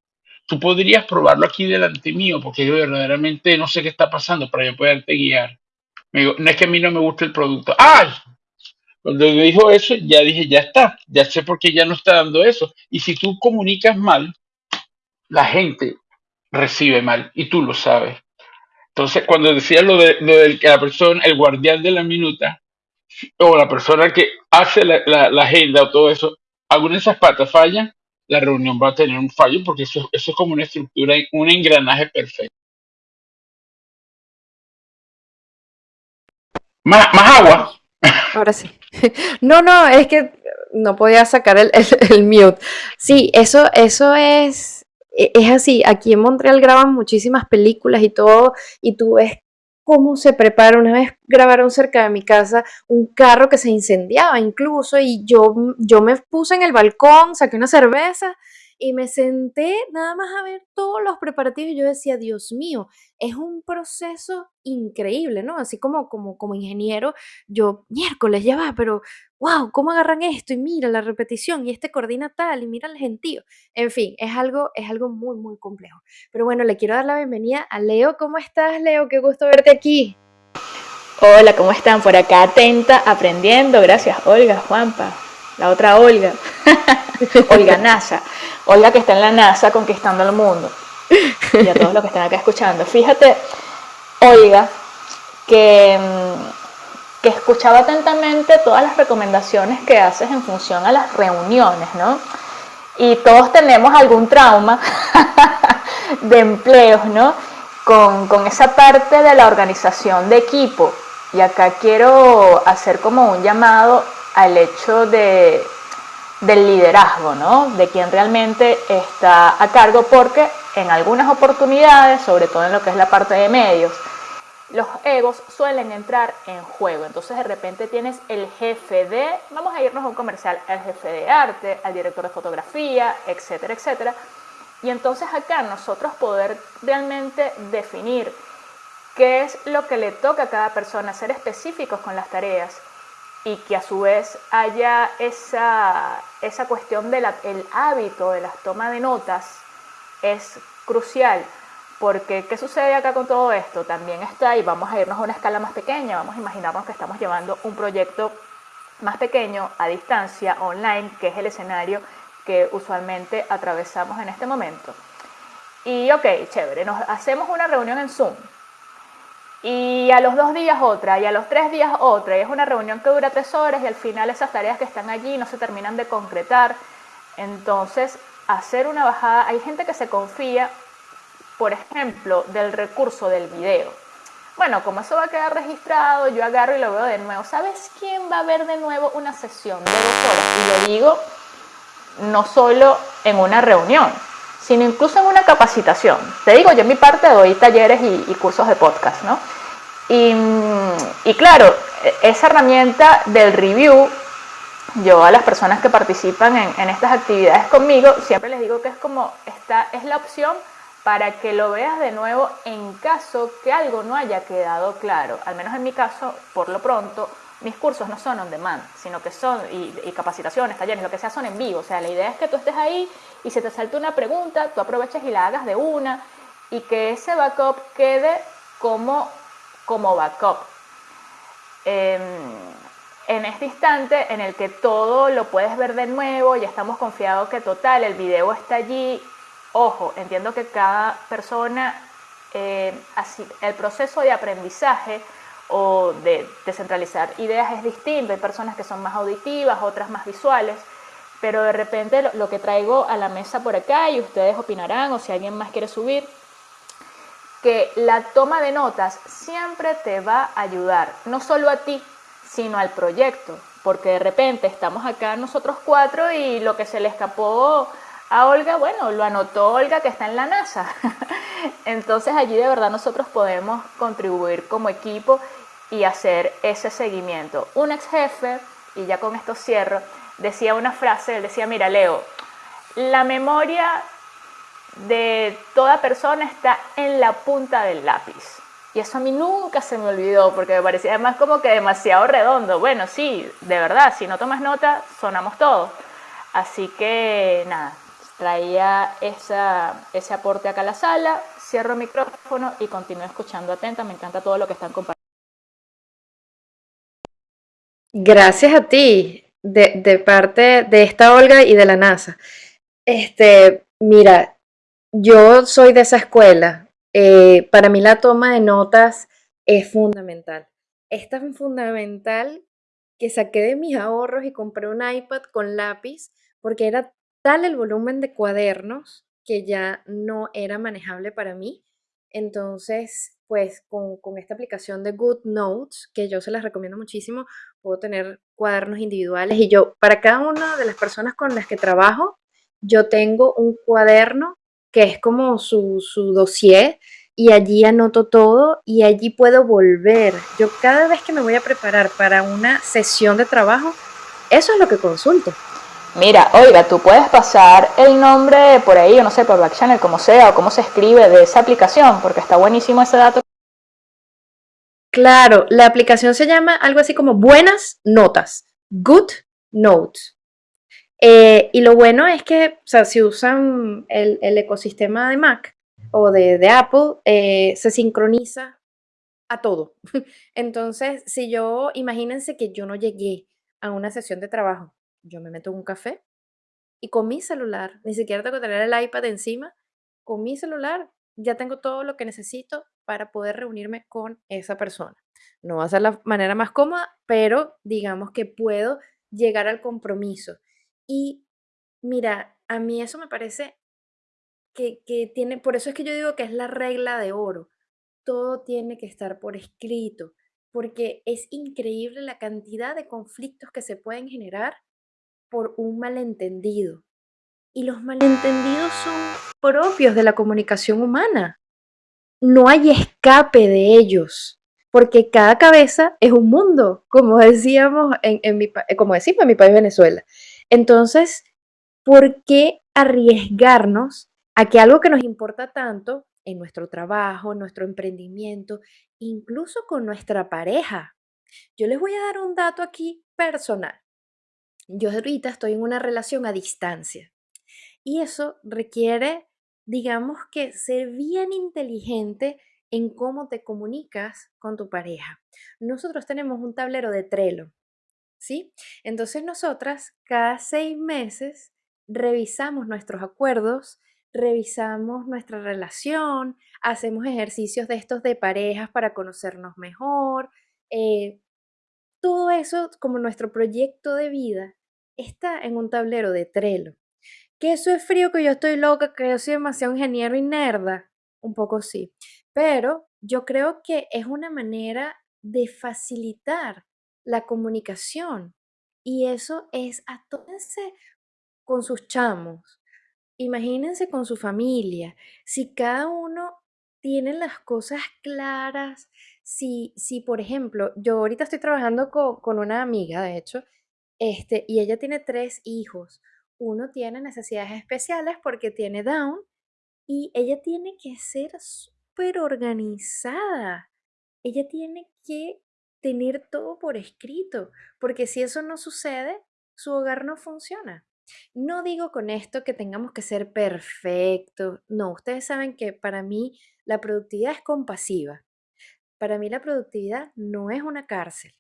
tú podrías probarlo aquí delante mío, porque yo verdaderamente no sé qué está pasando para yo poderte guiar. Me digo, no es que a mí no me guste el producto. ¡Ay! Cuando me dijo eso, ya dije, ya está, ya sé por qué ya no está dando eso. Y si tú comunicas mal, la gente recibe mal y tú lo sabes. Entonces, cuando decía lo de, lo del que la persona, el guardián de la minuta, o la persona que hace la, agenda o todo eso, alguna de esas patas falla, la reunión va a tener un fallo porque eso, eso es como una estructura, un engranaje perfecto. Más, agua. Ahora sí. No, no, es que no podía sacar el, el, mute. Sí, eso, eso es, es así. Aquí en Montreal graban muchísimas películas y todo, y tú ves cómo se prepara. Una vez grabaron cerca de mi casa un carro que se incendiaba incluso, y yo, yo me puse en el balcón, saqué una cerveza y me senté nada más a ver todos los preparativos y yo decía, Dios mío, es un proceso increíble, ¿no? Así como, como, como ingeniero, yo, miércoles, ya va, pero wow, ¿cómo agarran esto? Y mira la repetición, y este coordina tal, y mira el gentío. En fin, es algo, es algo muy, muy complejo. Pero bueno, le quiero dar la bienvenida a Leo. ¿Cómo estás, Leo? Qué gusto verte aquí. Hola, ¿cómo están? Por acá atenta, aprendiendo. Gracias, Olga, Juanpa. La otra Olga. Olga NASA. Olga que está en la NASA conquistando el mundo. Y a todos los que están acá escuchando. Fíjate, Olga, que, mm, que escuchaba atentamente todas las recomendaciones que haces en función a las reuniones, ¿no? Y todos tenemos algún trauma de empleos, ¿no? Con, con esa parte de la organización de equipo. Y acá quiero hacer como un llamado al hecho de, del liderazgo, ¿no? De quien realmente está a cargo, porque en algunas oportunidades, sobre todo en lo que es la parte de medios, los egos suelen entrar en juego. Entonces de repente tienes el jefe de, vamos a irnos a un comercial, el jefe de arte, al director de fotografía, etcétera, etcétera. Y entonces acá nosotros poder realmente definir qué es lo que le toca a cada persona, ser específicos con las tareas y que a su vez haya esa, esa cuestión del hábito de la toma de notas es crucial. Porque, ¿qué sucede acá con todo esto? También está, y vamos a irnos a una escala más pequeña, vamos a imaginarnos que estamos llevando un proyecto más pequeño, a distancia, online, que es el escenario que usualmente atravesamos en este momento. Y ok, chévere, nos hacemos una reunión en Zoom. Y a los dos días otra, y a los tres días otra, y es una reunión que dura tres horas y al final esas tareas que están allí no se terminan de concretar. Entonces, hacer una bajada, hay gente que se confía, por ejemplo, del recurso del video. Bueno, como eso va a quedar registrado, yo agarro y lo veo de nuevo. ¿Sabes quién va a ver de nuevo una sesión de dos horas? Y lo digo no solo en una reunión, sino incluso en una capacitación. Te digo, yo en mi parte doy talleres y, cursos de podcast, ¿no? Y, claro, e, esa herramienta del review yo a las personas que participan en, estas actividades conmigo siempre les digo que es como esta es la opción para que lo veas de nuevo en caso que algo no haya quedado claro. Al menos en mi caso, por lo pronto, mis cursos no son on demand, sino que son, y, capacitaciones, talleres, lo que sea, son en vivo. O sea, la idea es que tú estés ahí y se te salta una pregunta, tú aproveches y la hagas de una y que ese backup quede como, como backup. Em, en este instante en el que todo lo puedes ver de nuevo, ya estamos confiados que total, el video está allí. Ojo, entiendo que cada persona, eh, así, el proceso de aprendizaje o de descentralizar ideas es distinto. Hay personas que son más auditivas, otras más visuales, pero de repente lo, lo que traigo a la mesa por acá y ustedes opinarán o si alguien más quiere subir, que la toma de notas siempre te va a ayudar, no solo a ti, sino al proyecto, porque de repente estamos acá nosotros cuatro y lo que se le escapó a Olga, bueno, lo anotó Olga que está en la NASA. Entonces allí de verdad nosotros podemos contribuir como equipo y hacer ese seguimiento. Un ex jefe, y ya con esto cierro, decía una frase, él decía, mira Leo, la memoria de toda persona está en la punta del lápiz. Y eso a mí nunca se me olvidó porque me parecía además como que demasiado redondo. Bueno, sí, de verdad, si no tomas nota, sonamos todos. Así que nada, traía esa, ese aporte acá a la sala, cierro el micrófono y continúo escuchando atenta. Me encanta todo lo que están compartiendo. Gracias a ti, de, de parte de esta Olga y de la NASA. Este, mira, yo soy de esa escuela, eh, para mí la toma de notas es fundamental. Es tan fundamental que saqué de mis ahorros y compré un iPad con lápiz porque era tal el volumen de cuadernos que ya no era manejable para mí. Entonces, pues con, con esta aplicación de Good Notes, que yo se las recomiendo muchísimo, puedo tener cuadernos individuales y yo, para cada una de las personas con las que trabajo, yo tengo un cuaderno que es como su, su dossier y allí anoto todo y allí puedo volver. Yo cada vez que me voy a preparar para una sesión de trabajo, eso es lo que consulto. Mira, oiga, tú puedes pasar el nombre por ahí, o no sé, por Backchannel, como sea, o cómo se escribe de esa aplicación, porque está buenísimo ese dato. Claro, la aplicación se llama algo así como Buenas Notas, Good Notes. Eh, y lo bueno es que, o sea, si usan el, ecosistema de Mac o de, de Apple, eh, se sincroniza a todo. Entonces, si yo, imagínense que yo no llegué a una sesión de trabajo, yo me meto en un café y con mi celular, ni siquiera tengo que tener el iPad encima, con mi celular ya tengo todo lo que necesito para poder reunirme con esa persona. No va a ser la manera más cómoda, pero digamos que puedo llegar al compromiso y mira, a mí eso me parece que, que tiene, por eso es que yo digo que es la regla de oro. Todo tiene que estar por escrito, porque es increíble la cantidad de conflictos que se pueden generar por un malentendido. Y los malentendidos son propios de la comunicación humana. No hay escape de ellos, porque cada cabeza es un mundo, como decíamos en, en mi, como decimos en mi país Venezuela. Entonces, ¿por qué arriesgarnos a que algo que nos importa tanto en nuestro trabajo, en nuestro emprendimiento, incluso con nuestra pareja? Yo les voy a dar un dato aquí personal. Yo ahorita estoy en una relación a distancia y eso requiere, digamos que, ser bien inteligente en cómo te comunicas con tu pareja. Nosotros tenemos un tablero de Trello ¿sí? Entonces nosotras cada seis meses revisamos nuestros acuerdos, revisamos nuestra relación, hacemos ejercicios de estos de parejas para conocernos mejor. Eh, todo eso, como nuestro proyecto de vida, está en un tablero de Trello. Que eso es frío, que yo estoy loca, que yo soy demasiado ingeniero y nerda. Un poco sí. Pero yo creo que es una manera de facilitar la comunicación. Y eso es atónense con sus chamos. Imagínense con su familia. Si cada uno tiene las cosas claras, si, si por ejemplo, yo ahorita estoy trabajando con, con una amiga, de hecho, este, y ella tiene tres hijos. Uno tiene necesidades especiales porque tiene Down y ella tiene que ser súper organizada. Ella tiene que tener todo por escrito, porque si eso no sucede, su hogar no funciona. No digo con esto que tengamos que ser perfectos. No, ustedes saben que para mí la productividad es compasiva. Para mí la productividad no es una cárcel.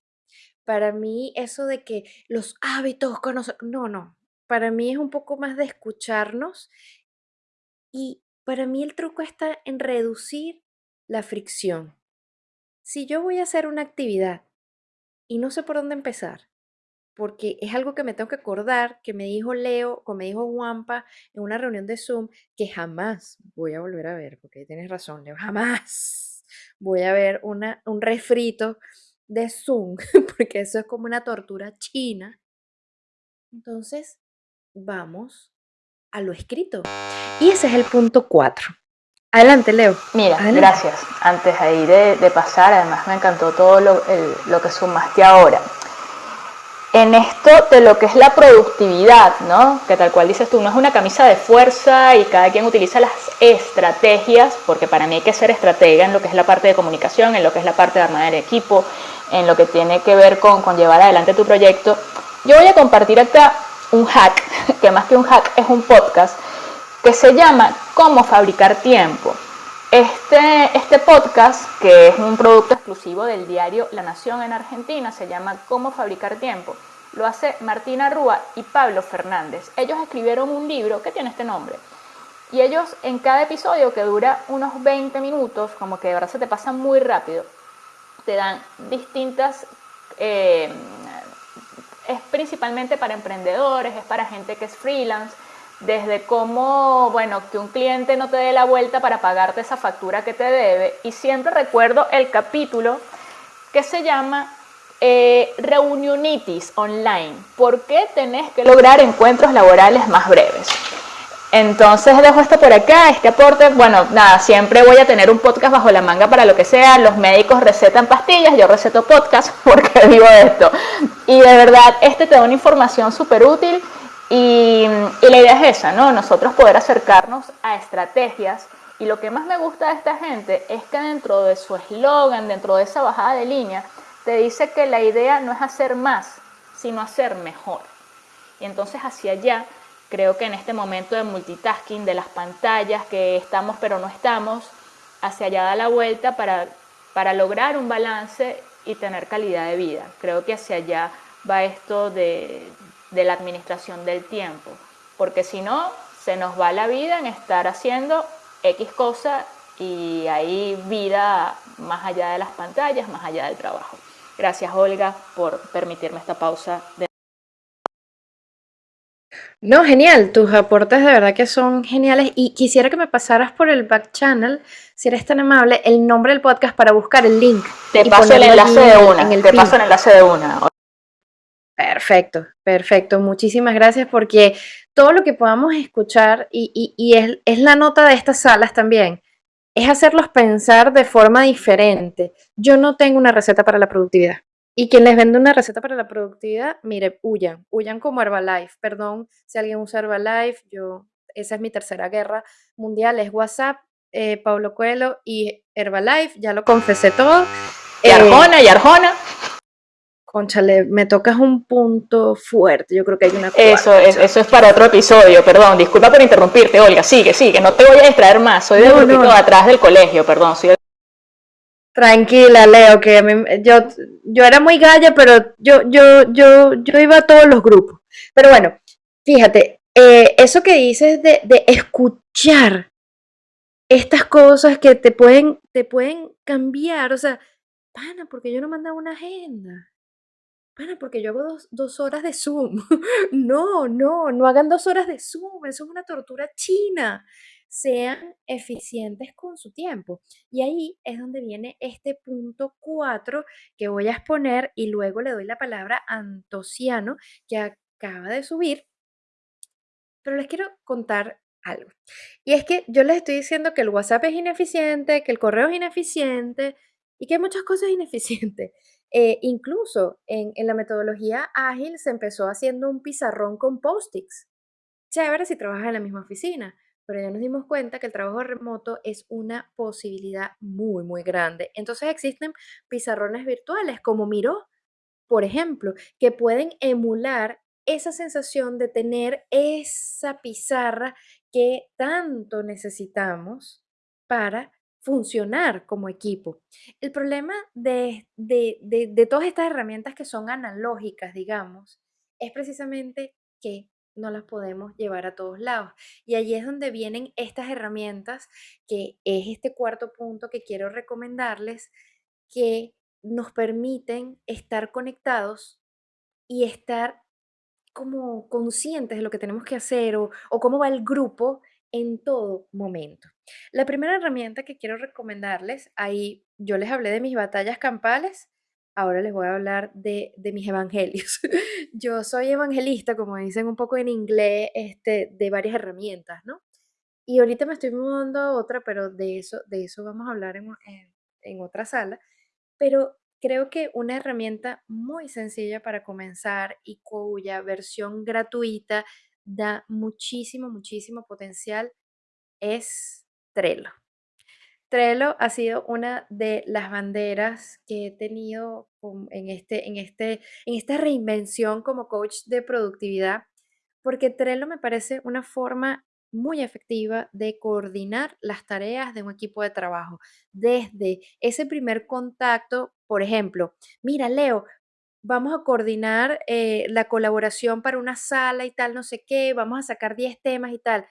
Para mí eso de que los hábitos conocen, no, no. Para mí es un poco más de escucharnos y para mí el truco está en reducir la fricción. Si yo voy a hacer una actividad y no sé por dónde empezar, porque es algo que me tengo que acordar, que me dijo Leo, que me dijo Juanpa en una reunión de Zoom, que jamás voy a volver a ver, porque tienes razón, Leo, jamás voy a ver una, un refrito de Zoom, porque eso es como una tortura china. Entonces, vamos a lo escrito. Y ese es el punto 4. Adelante, Leo. Mira, Adelante. gracias. Antes ahí de, de pasar, además me encantó todo lo, el- lo que sumaste ahora. En esto de lo que es la productividad, ¿no? Que tal cual dices tú, no es una camisa de fuerza y cada quien utiliza las estrategias, porque para mí hay que ser estratega en lo que es la parte de comunicación, en lo que es la parte de armar el equipo, en lo que tiene que ver con, con llevar adelante tu proyecto. Yo voy a compartir acá un hack, que más que un hack es un podcast, que se llama Cómo fabricar tiempo. Este, este podcast, que es un producto exclusivo del diario La Nación en Argentina, se llama Cómo fabricar tiempo. Lo hace Martina Rúa y Pablo Fernández. Ellos escribieron un libro que tiene este nombre. Y ellos en cada episodio, que dura unos 20 minutos, como que de verdad se te pasa muy rápido, te dan distintas... eh, es principalmente para emprendedores, es para gente que es freelance, desde cómo, bueno, que un cliente no te dé la vuelta para pagarte esa factura que te debe. Y siempre recuerdo el capítulo que se llama eh, Reunionitis Online. ¿Por qué tenés que lograr encuentros laborales más breves? Entonces dejo esto por acá, este aporte, bueno, nada, siempre voy a tener un podcast bajo la manga para lo que sea, los médicos recetan pastillas, yo receto podcast porque vivo de esto. Y de verdad, este te da una información súper útil y, la idea es esa, ¿no? Nosotros poder acercarnos a estrategias y lo que más me gusta de esta gente es que dentro de su eslogan, dentro de esa bajada de línea, te dice que la idea no es hacer más, sino hacer mejor. Y entonces hacia allá creo que en este momento de multitasking, de las pantallas, que estamos pero no estamos, hacia allá da la vuelta para, para lograr un balance y tener calidad de vida. Creo que hacia allá va esto de, de la administración del tiempo, porque si no, se nos va la vida en estar haciendo X cosa y hay vida más allá de las pantallas, más allá del trabajo. Gracias Olga por permitirme esta pausa de No, genial, tus aportes de verdad que son geniales y quisiera que me pasaras por el back channel, si eres tan amable, el nombre del podcast para buscar el link. Te y paso el ponerlo enlace allí de en- una, en el te pin. paso el enlace de una. Perfecto, perfecto. Muchísimas gracias porque todo lo que podamos escuchar, y, y- y es, es la nota de estas salas también, es hacerlos pensar de forma diferente. Yo no tengo una receta para la productividad. Y quien les vende una receta para la productividad, mire, huyan, huyan como Herbalife. Perdón si alguien usa Herbalife, yo, esa es mi tercera guerra mundial, es WhatsApp, eh, Pablo Coelho y Herbalife, ya lo confesé todo. Y Eh, Arjona, y Arjona. Conchale, me tocas un punto fuerte. Yo creo que hay una Eso cuarta, es, eso es para otro episodio, perdón. Disculpa por interrumpirte, Olga. Sigue, sigue. No te voy a distraer más. Soy del No, grupito no. de atrás del colegio, perdón. Soy Tranquila, Leo, que a mí- yo, yo era muy galla, pero yo, yo, yo, yo iba a todos los grupos. Pero bueno, fíjate, eh, eso que dices de, de escuchar estas cosas que te pueden, te pueden cambiar, o sea, pana, porque yo no mandaba una agenda. Pana, porque yo hago dos, dos horas de Zoom. No, no, no hagan dos horas de Zoom, eso es una tortura china. Sean eficientes con su tiempo. Y ahí es donde viene este punto 4 que voy a exponer y luego le doy la palabra a Antociano, que acaba de subir. Pero les quiero contar algo. Y es que yo les estoy diciendo que el WhatsApp es ineficiente, que el correo es ineficiente, y que hay muchas cosas ineficientes. Eh, incluso en, la metodología ágil se empezó haciendo un pizarrón con post-its. Chévere si trabajas en la misma oficina, pero ya nos dimos cuenta que el trabajo remoto es una posibilidad muy, muy grande. Entonces existen pizarrones virtuales como Miro, por ejemplo, que pueden emular esa sensación de tener esa pizarra que tanto necesitamos para funcionar como equipo. El problema de, de, de, todas estas herramientas que son analógicas, digamos, es precisamente que no las podemos llevar a todos lados. Y allí es donde vienen estas herramientas, que es este cuarto punto que quiero recomendarles, que nos permiten estar conectados y estar como conscientes de lo que tenemos que hacer o cómo va el grupo en todo momento. La primera herramienta que quiero recomendarles, ahí yo les hablé de mis batallas campales, ahora les voy a hablar de, mis evangelios. yo soy evangelista, como dicen un poco en inglés, este, de varias herramientas, ¿no? Y ahorita me estoy mudando a otra, pero de eso, de eso vamos a hablar en, en, en otra sala. Pero creo que una herramienta muy sencilla para comenzar y cuya versión gratuita da muchísimo, muchísimo potencial es Trello. Trello ha sido una de las banderas que he tenido en, este, en, este, en esta reinvención como coach de productividad, porque Trello me parece una forma muy efectiva de coordinar las tareas de un equipo de trabajo. Desde ese primer contacto, por ejemplo, mira, Leo, vamos a coordinar eh, la colaboración para una sala y tal, no sé qué, vamos a sacar 10 temas y tal.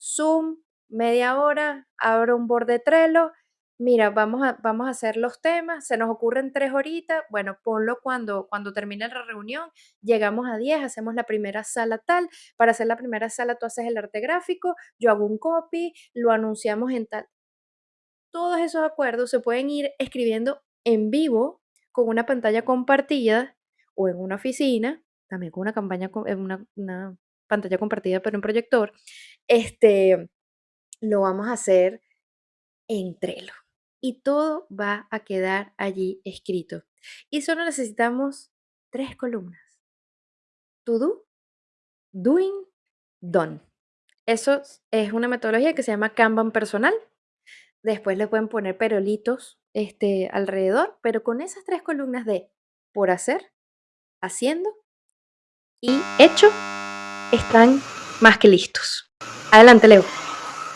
Zoom, media hora, abro un board de Trello, mira, vamos a, vamos a hacer los temas, se nos ocurren tres horitas, bueno, ponlo cuando, cuando termine la reunión, llegamos a 10, hacemos la primera sala tal, para hacer la primera sala tú haces el arte gráfico, yo hago un copy, lo anunciamos en tal. Todos esos acuerdos se pueden ir escribiendo en vivo con una pantalla compartida o en una oficina, también con una campaña, una pantalla compartida, pero en proyector, este, lo vamos a hacer en Trello. Y todo va a quedar allí escrito. Y solo necesitamos tres columnas. To do, doing, done. Eso es una metodología que se llama Kanban personal. Después le pueden poner perolitos este, alrededor, pero con esas tres columnas de por hacer, haciendo y hecho, están más que listos. Adelante, Leo.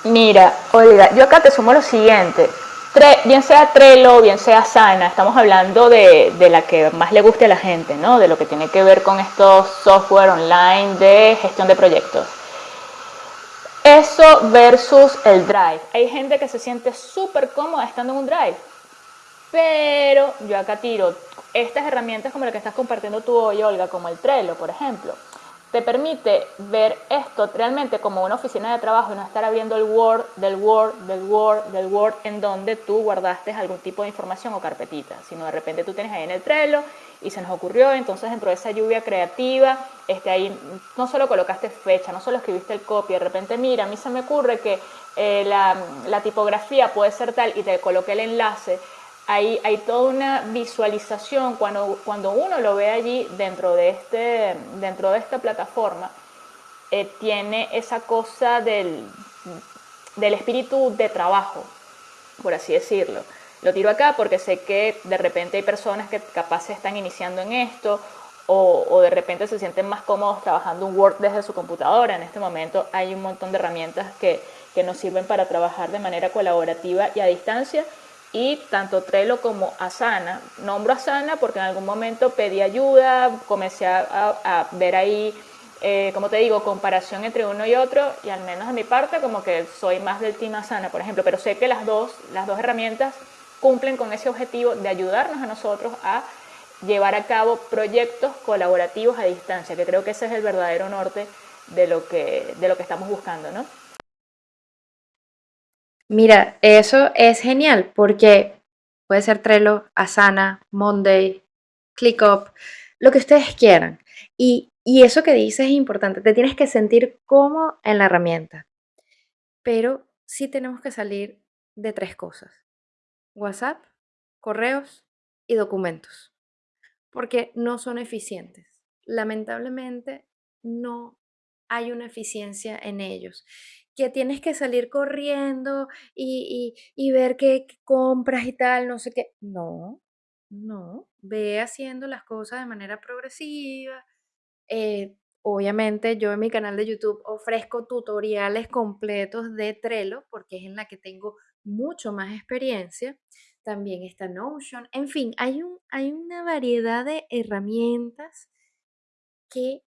Mira, Olga, yo acá te sumo lo siguiente. Bien sea Trello, bien sea Sana, estamos hablando de, de la que más le guste a la gente, ¿no? De lo que tiene que ver con estos software online de gestión de proyectos. Eso versus el Drive. Hay gente que se siente súper cómoda estando en un Drive. Pero yo acá tiro estas herramientas como la que estás compartiendo tú hoy, Olga, como el Trello, por ejemplo, te permite ver esto realmente como una oficina de trabajo y no estar abriendo el Word, del Word, del Word, del Word, en donde tú guardaste algún tipo de información o carpetita, sino de repente tú tienes ahí en el Trello y se nos ocurrió, entonces dentro de esa lluvia creativa, este, ahí no solo colocaste fecha, no solo escribiste el copy, de repente mira, a mí se me ocurre que eh, la, la tipografía puede ser tal y te coloqué el enlace, hay, toda una visualización cuando, cuando uno lo ve allí dentro de, este, dentro de esta plataforma, eh, tiene esa cosa del, del espíritu de trabajo, por así decirlo. Lo tiro acá porque sé que de repente hay personas que capaz se están iniciando en esto o, o, de repente se sienten más cómodos trabajando un Word desde su computadora. En este momento hay un montón de herramientas que, que nos sirven para trabajar de manera colaborativa y a distancia y tanto Trello como Asana. Nombro Asana porque en algún momento pedí ayuda, comencé a, ver ahí, eh, como te digo, comparación entre uno y otro y al menos de mi parte como que soy más del team Asana, por ejemplo, pero sé que las dos, las dos herramientas cumplen con ese objetivo de ayudarnos a nosotros a llevar a cabo proyectos colaborativos a distancia, que creo que ese es el verdadero norte de lo que, de lo que estamos buscando, ¿no? Mira, eso es genial porque puede ser Trello, Asana, Monday, ClickUp, lo que ustedes quieran. Y, eso que dices es importante, te tienes que sentir como en la herramienta. Pero sí tenemos que salir de tres cosas. WhatsApp, correos y documentos, porque no son eficientes. Lamentablemente, no hay una eficiencia en ellos. Que tienes que salir corriendo y, y- y ver qué, compras y tal, no sé qué. No, no. Ve haciendo las cosas de manera progresiva. Eh, obviamente, yo en mi canal de YouTube ofrezco tutoriales completos de Trello, porque es en la que tengo mucho más experiencia. También está Notion. En fin, hay, un, hay una variedad de herramientas que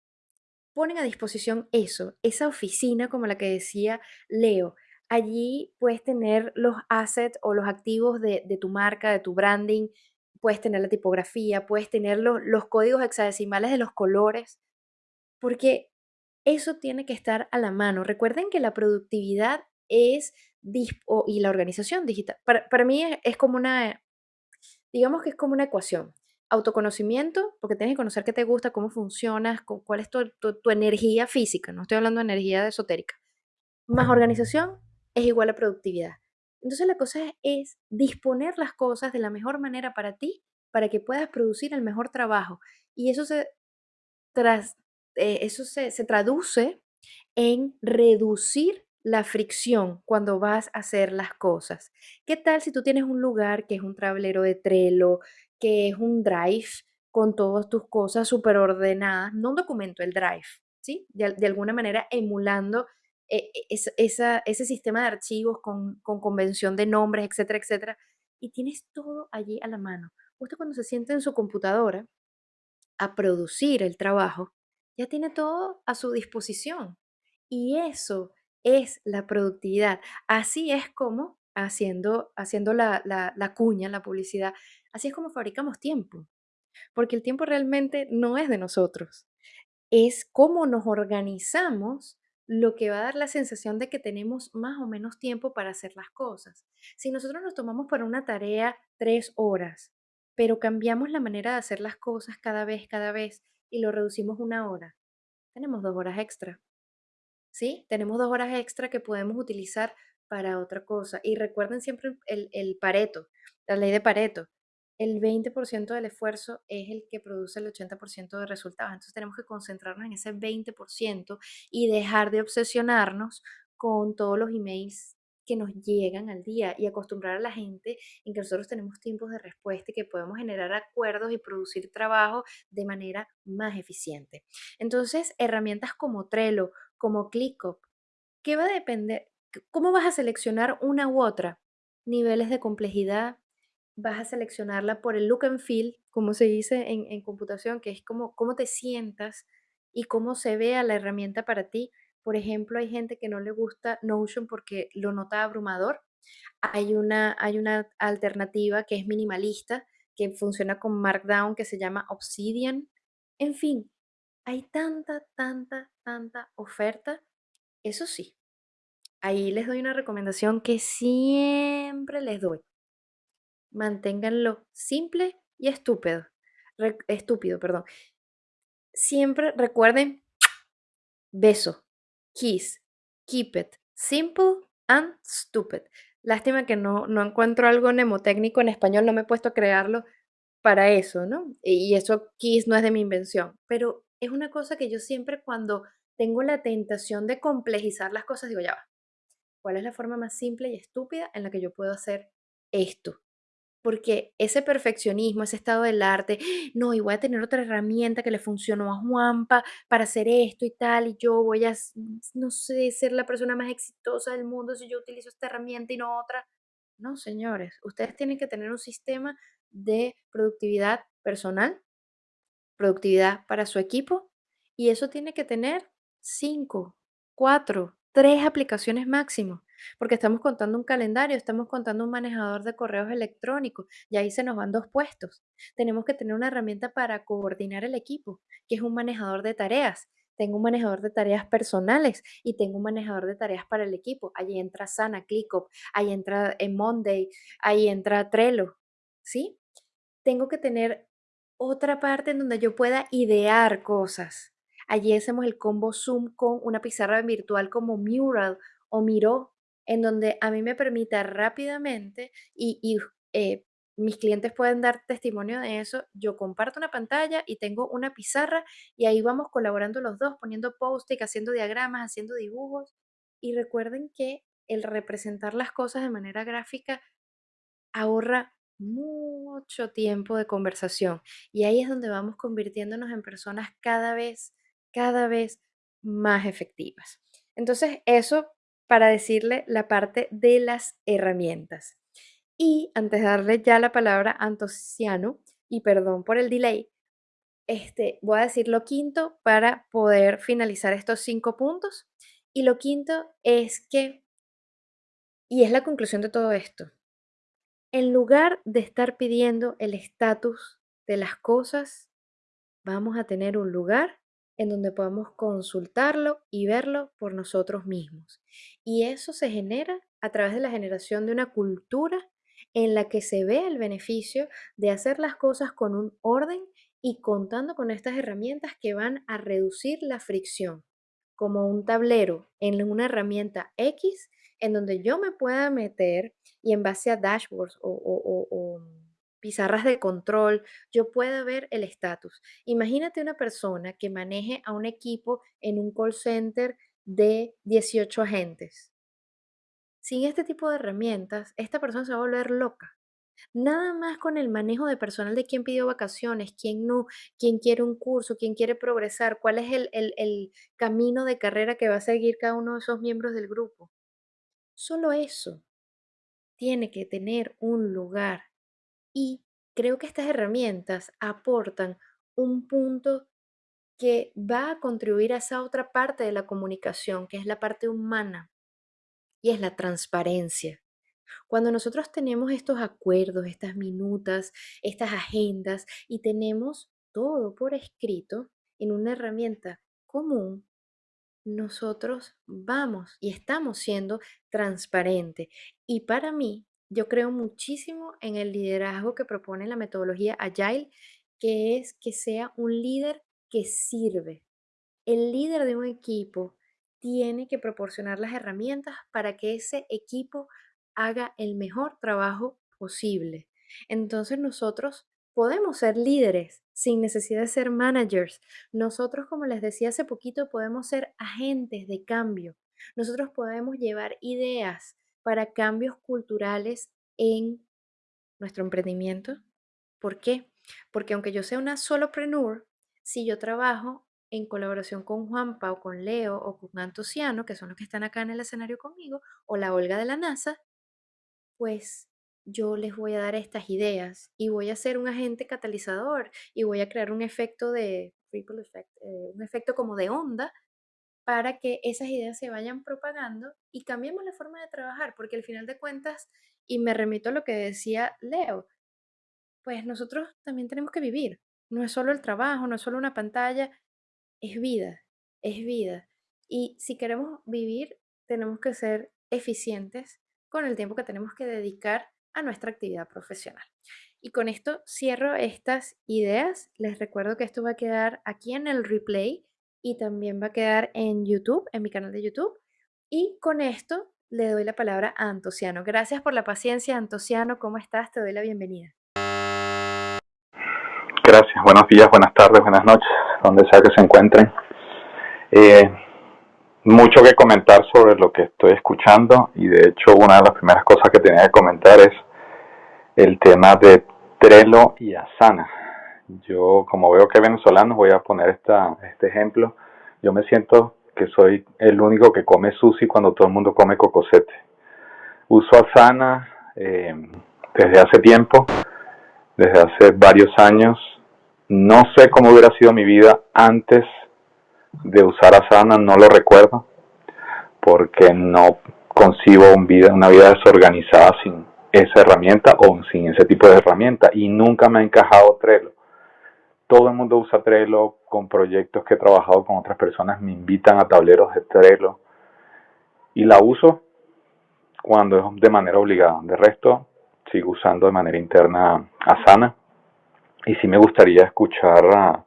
ponen a disposición eso, esa oficina como la que decía Leo. Allí puedes tener los assets o los activos de, tu marca, de tu branding, puedes tener la tipografía, puedes tener los, los códigos hexadecimales de los colores, porque eso tiene que estar a la mano. Recuerden que la productividad es y la organización digital. Para, para mí es como una, digamos que es como una ecuación. Autoconocimiento, porque tienes que conocer qué te gusta, cómo funcionas, cu- cuál es tu, tu- tu energía física, no estoy hablando de energía esotérica. Más organización es igual a productividad. Entonces la cosa es, es disponer las cosas de la mejor manera para ti, para que puedas producir el mejor trabajo. Y eso se, tras, eh, eso se, se traduce en reducir la fricción cuando vas a hacer las cosas. ¿Qué tal si tú tienes un lugar que es un tablero de Trello, que es un Drive con todas tus cosas súper ordenadas? No un documento, el Drive, ¿sí? De, de alguna manera emulando eh, esa- esa- ese sistema de archivos con, con convención de nombres, etcétera, etcétera. Y tienes todo allí a la mano. Usted cuando se siente en su computadora, a producir el trabajo, ya tiene todo a su disposición. Y eso es la productividad. Así es como, haciendo, haciendo la, la, la cuña, la publicidad, así es como fabricamos tiempo. Porque el tiempo realmente no es de nosotros. Es cómo nos organizamos lo que va a dar la sensación de que tenemos más o menos tiempo para hacer las cosas. Si nosotros nos tomamos para una tarea tres horas, pero cambiamos la manera de hacer las cosas cada vez, cada vez, y lo reducimos una hora, tenemos dos horas extra. ¿sí? Tenemos dos horas extra que podemos utilizar para otra cosa. Y recuerden siempre el, el Pareto, la ley de Pareto. El 20% del esfuerzo es el que produce el 80% de resultados. Entonces tenemos que concentrarnos en ese 20% y dejar de obsesionarnos con todos los emails que nos llegan al día y acostumbrar a la gente en que nosotros tenemos tiempos de respuesta y que podemos generar acuerdos y producir trabajo de manera más eficiente. Entonces, herramientas como Trello, como ClickUp, ¿qué va a depender? ¿Cómo vas a seleccionar una u otra? Niveles de complejidad, vas a seleccionarla por el look and feel, como se dice en, en computación, que es como cómo te sientas y cómo se vea la herramienta para ti. Por ejemplo, hay gente que no le gusta Notion porque lo nota abrumador. Hay una, hay una alternativa que es minimalista, que funciona con Markdown, que se llama Obsidian. En fin, hay tanta, tanta, tanta oferta. Eso sí, ahí les doy una recomendación que siempre les doy. Manténganlo simple y estúpido. Estúpido, perdón. Siempre recuerden beso, kiss, keep it simple and stupid. Lástima que no, no encuentro algo mnemotécnico en español, no me he puesto a crearlo para eso, ¿no? Y eso kiss no es de mi invención, pero es una cosa que yo siempre cuando tengo la tentación de complejizar las cosas digo, ya va, ¿cuál es la forma más simple y estúpida en la que yo puedo hacer esto? Porque ese perfeccionismo, ese estado del arte, no, y voy a tener otra herramienta que le funcionó a Juanpa para hacer esto y tal, y yo voy a, no sé, ser la persona más exitosa del mundo si yo utilizo esta herramienta y no otra. No, señores, ustedes tienen que tener un sistema de productividad personal, productividad para su equipo, y eso tiene que tener cinco, cuatro, tres aplicaciones máximo, porque estamos contando un calendario, estamos contando un manejador de correos electrónicos, y ahí se nos van dos puestos. Tenemos que tener una herramienta para coordinar el equipo, que es un manejador de tareas. Tengo un manejador de tareas personales y tengo un manejador de tareas para el equipo. Ahí entra Sana, ClickUp, ahí entra eh, Monday, ahí entra Trello, ¿sí? tengo que tener otra parte en donde yo pueda idear cosas. Allí hacemos el combo Zoom con una pizarra virtual como Mural o Miro, en donde a mí me permita rápidamente y, eh, mis clientes pueden dar testimonio de eso. Yo comparto una pantalla y tengo una pizarra y ahí vamos colaborando los dos, poniendo post-it, haciendo diagramas, haciendo dibujos. Y recuerden que el representar las cosas de manera gráfica ahorra mucho tiempo de conversación. Y ahí es donde vamos convirtiéndonos en personas cada vez, cada vez más efectivas. Entonces, eso para decirle la parte de las herramientas. Y antes de darle ya la palabra a Antociano, y perdón por el delay, este, voy a decir lo quinto para poder finalizar estos cinco puntos. Y lo quinto es que, y es la conclusión de todo esto, en lugar de estar pidiendo el estatus de las cosas, vamos a tener un lugar en donde podamos consultarlo y verlo por nosotros mismos. Y eso se genera a través de la generación de una cultura en la que se ve el beneficio de hacer las cosas con un orden y contando con estas herramientas que van a reducir la fricción, como un tablero en una herramienta X en donde yo me pueda meter y en base a dashboards o, pizarras de control, yo pueda ver el estatus. Imagínate una persona que maneje a un equipo en un call center de 18 agentes. Sin este tipo de herramientas, esta persona se va a volver loca. Nada más con el manejo de personal de quién pidió vacaciones, quién no, quién quiere un curso, quién quiere progresar, cuál es el, el camino de carrera que va a seguir cada uno de esos miembros del grupo. Solo eso tiene que tener un lugar y creo que estas herramientas aportan un punto que va a contribuir a esa otra parte de la comunicación, que es la parte humana y es la transparencia. Cuando nosotros tenemos estos acuerdos, estas minutas, estas agendas y tenemos todo por escrito en una herramienta común, nosotros vamos y estamos siendo transparentes. Y para mí, yo creo muchísimo en el liderazgo que propone la metodología Agile, que es que sea un líder que sirve. El líder de un equipo tiene que proporcionar las herramientas para que ese equipo haga el mejor trabajo posible. Entonces nosotros podemos ser líderes sin necesidad de ser managers. Nosotros, como les decía hace poquito, podemos ser agentes de cambio. Nosotros podemos llevar ideas para cambios culturales en nuestro emprendimiento. ¿Por qué? Porque aunque yo sea una solopreneur, si yo trabajo en colaboración con Juanpa o con Leo o con Antociano, que son los que están acá en el escenario conmigo, o la Olga de la NASA, pues yo les voy a dar estas ideas y voy a ser un agente catalizador y voy a crear un efecto de effect, eh, un efecto como de onda para que esas ideas se vayan propagando y cambiemos la forma de trabajar, porque al final de cuentas, y me remito a lo que decía Leo, pues nosotros también tenemos que vivir. No es solo el trabajo, no es solo una pantalla, es vida, es vida. Y si queremos vivir, tenemos que ser eficientes con el tiempo que tenemos que dedicar a nuestra actividad profesional. Y con esto cierro estas ideas. Les recuerdo que esto va a quedar aquí en el replay y también va a quedar en YouTube, en mi canal de YouTube. Y con esto le doy la palabra a Antociano. Gracias por la paciencia, Antociano. ¿Cómo estás? Te doy la bienvenida. Gracias. Buenos días, buenas tardes, buenas noches donde sea que se encuentren. Eh, mucho que comentar sobre lo que estoy escuchando y de hecho una de las primeras cosas que tenía que comentar es el tema de Trello y Asana. Yo como veo que venezolanos voy a poner esta, este ejemplo. Yo me siento que soy el único que come sushi cuando todo el mundo come cocosete. Uso Asana eh, desde hace tiempo, desde hace varios años no sé cómo hubiera sido mi vida antes de usar Asana, no lo recuerdo, porque no concibo una vida desorganizada sin esa herramienta o sin ese tipo de herramienta y nunca me ha encajado Trello. Todo el mundo usa Trello con proyectos que he trabajado con otras personas, me invitan a tableros de Trello y la uso cuando es de manera obligada. De resto, sigo usando de manera interna Asana y sí me gustaría escuchar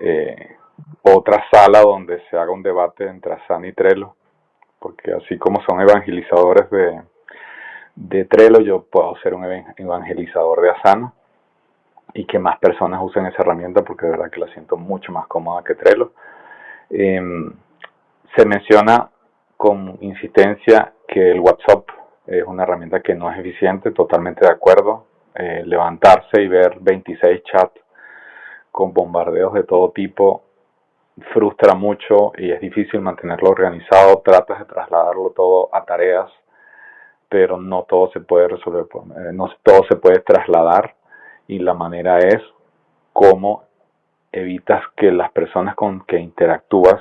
eh, otra sala donde se haga un debate entre Asana y Trello, porque así como son evangelizadores de, de Trello, yo puedo ser un evangelizador de Asana y que más personas usen esa herramienta porque de verdad que la siento mucho más cómoda que Trello. Em, se menciona con insistencia que el WhatsApp es una herramienta que no es eficiente, totalmente de acuerdo. Eh, levantarse y ver 26 chats con bombardeos de todo tipo frustra mucho y es difícil mantenerlo organizado. Tratas de trasladarlo todo a tareas, pero no todo se puede resolver, eh, no todo se puede trasladar y la manera es cómo evitas que las personas con que interactúas,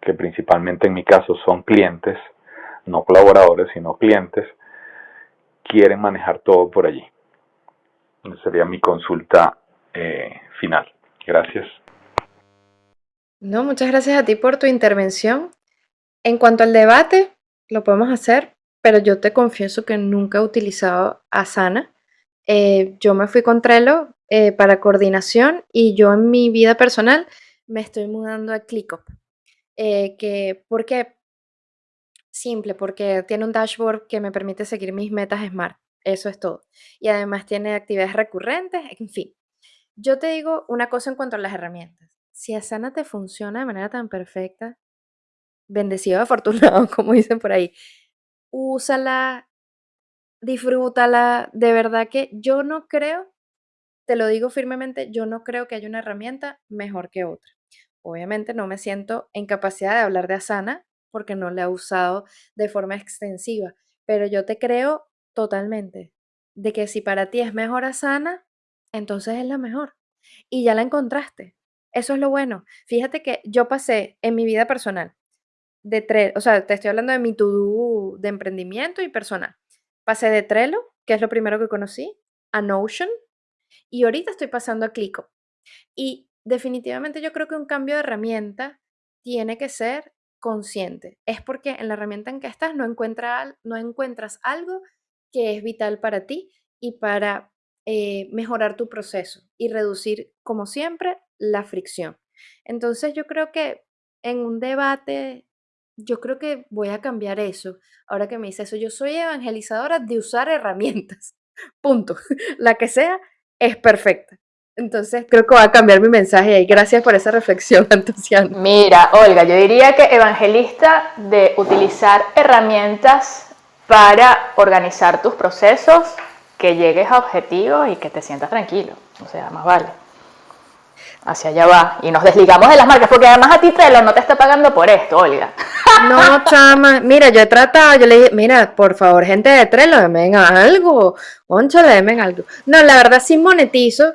que principalmente en mi caso son clientes, no colaboradores, sino clientes, quieren manejar todo por allí. Esa sería mi consulta eh, final. Gracias. No, muchas gracias a ti por tu intervención. En cuanto al debate, lo podemos hacer, pero yo te confieso que nunca he utilizado Asana. Eh, yo me fui con Trello eh, para coordinación y yo en mi vida personal me estoy mudando a ClickUp. Eh, que, ¿Por qué? Simple, porque tiene un dashboard que me permite seguir mis metas SMART. Eso es todo. Y además tiene actividades recurrentes, en fin. Yo te digo una cosa en cuanto a las herramientas. Si Asana te funciona de manera tan perfecta, bendecido, afortunado, como dicen por ahí, úsala, disfrútala. De verdad que yo no creo, te lo digo firmemente, yo no creo que haya una herramienta mejor que otra. Obviamente no me siento en capacidad de hablar de Asana porque no la he usado de forma extensiva, pero yo te creo totalmente de que si para ti es mejor Asana, entonces es la mejor. Y ya la encontraste. Eso es lo bueno. Fíjate que yo pasé en mi vida personal de Trello, o sea, te estoy hablando de mi to-do de emprendimiento y personal. Pasé de Trello, que es lo primero que conocí, a Notion, y ahorita estoy pasando a Clico. Y definitivamente yo creo que un cambio de herramienta tiene que ser consciente. Es porque en la herramienta en que estás no, no encuentras algo que es vital para ti y para eh, mejorar tu proceso y reducir, como siempre, la fricción. Entonces yo creo que en un debate, yo creo que voy a cambiar eso. Ahora que me dice eso, yo soy evangelizadora de usar herramientas. Punto. La que sea es perfecta. Entonces creo que voy a cambiar mi mensaje ahí. Gracias por esa reflexión, entusiasmo. Mira, Olga, yo diría que evangelista de utilizar herramientas para organizar tus procesos, que llegues a objetivos y que te sientas tranquilo. O sea, más vale. Hacia allá va. Y nos desligamos de las marcas, porque además a ti Trello no te está pagando por esto, Olga. No, chama. Mira, yo he tratado, yo le dije, mira, por favor, gente de Trello, denme algo. Concho, denme algo. No, la verdad sí monetizo,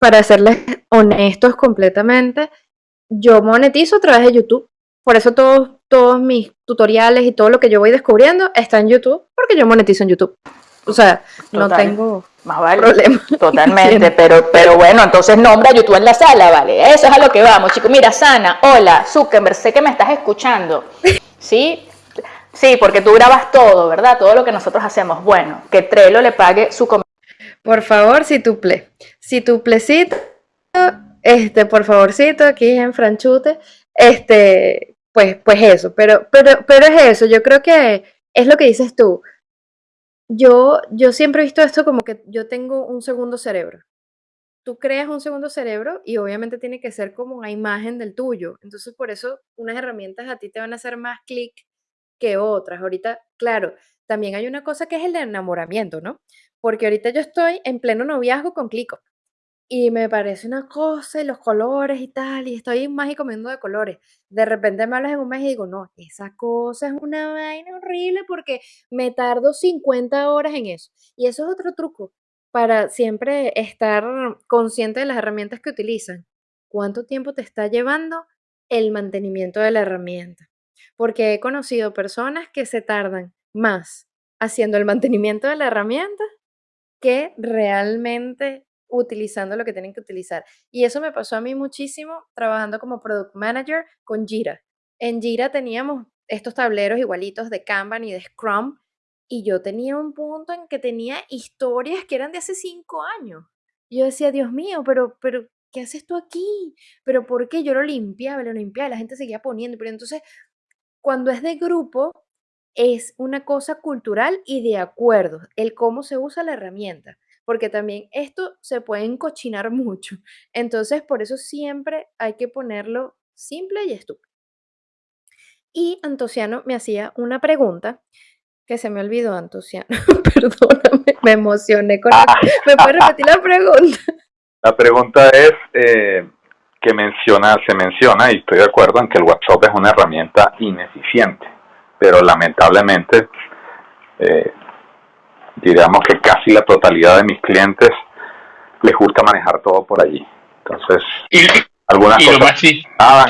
para serles honestos completamente. Yo monetizo a través de YouTube. Por eso todos, todos mis tutoriales y todo lo que yo voy descubriendo está en YouTube, porque yo monetizo en YouTube. O sea, no tengo más vale, problema. Totalmente, pero, pero bueno, entonces nombra a YouTube en la sala, ¿vale? Eso es a lo que vamos, chicos. Mira, Sana, hola, Zuckerberg, sé que me estás escuchando. ¿Sí? Sí, porque tú grabas todo, ¿verdad? Todo lo que nosotros hacemos. Bueno, que Trello le pague su Por favor, si tu ple. Si tu plecito, este, por favorcito, aquí en Franchute, este, pues, pues eso. Pero, pero, pero es eso, yo creo que es lo que dices tú yo, yo siempre he visto esto como que yo tengo un segundo cerebro. Tú creas un segundo cerebro y obviamente tiene que ser como una imagen del tuyo. Entonces, por eso unas herramientas a ti te van a hacer más clic que otras. Ahorita, claro, también hay una cosa que es el enamoramiento, ¿no? Porque ahorita yo estoy en pleno noviazgo con Clico y me parece una cosa y los colores y tal, y estoy más y comiendo de colores. De repente me hablas en un mes y digo, no, esa cosa es una vaina horrible porque me tardo 50 horas en eso. Y eso es otro truco para siempre estar consciente de las herramientas que utilizan. ¿Cuánto tiempo te está llevando el mantenimiento de la herramienta? Porque he conocido personas que se tardan más haciendo el mantenimiento de la herramienta que realmente utilizando lo que tienen que utilizar. Y eso me pasó a mí muchísimo trabajando como product manager con Jira. En Jira teníamos estos tableros igualitos de Kanban y de Scrum y yo tenía un punto en que tenía historias que eran de hace cinco años. Yo decía, Dios mío, pero, pero, ¿qué haces tú aquí? ¿Pero por qué? Yo lo limpiaba, lo limpiaba la gente seguía poniendo. Pero entonces, cuando es de grupo, es una cosa cultural y de acuerdo, el cómo se usa la herramienta, porque también esto se puede encochinar mucho. Entonces, por eso siempre hay que ponerlo simple y estúpido. Y Antociano me hacía una pregunta que se me olvidó, Antociano. Perdóname, me emocioné con la... ¿Me puedes repetir la pregunta? La pregunta es eh, que menciona, se menciona, y estoy de acuerdo en que el WhatsApp es una herramienta ineficiente, pero lamentablemente, eh, diríamos que casi la totalidad de mis clientes les gusta manejar todo por allí. Entonces, algunas cosas más, a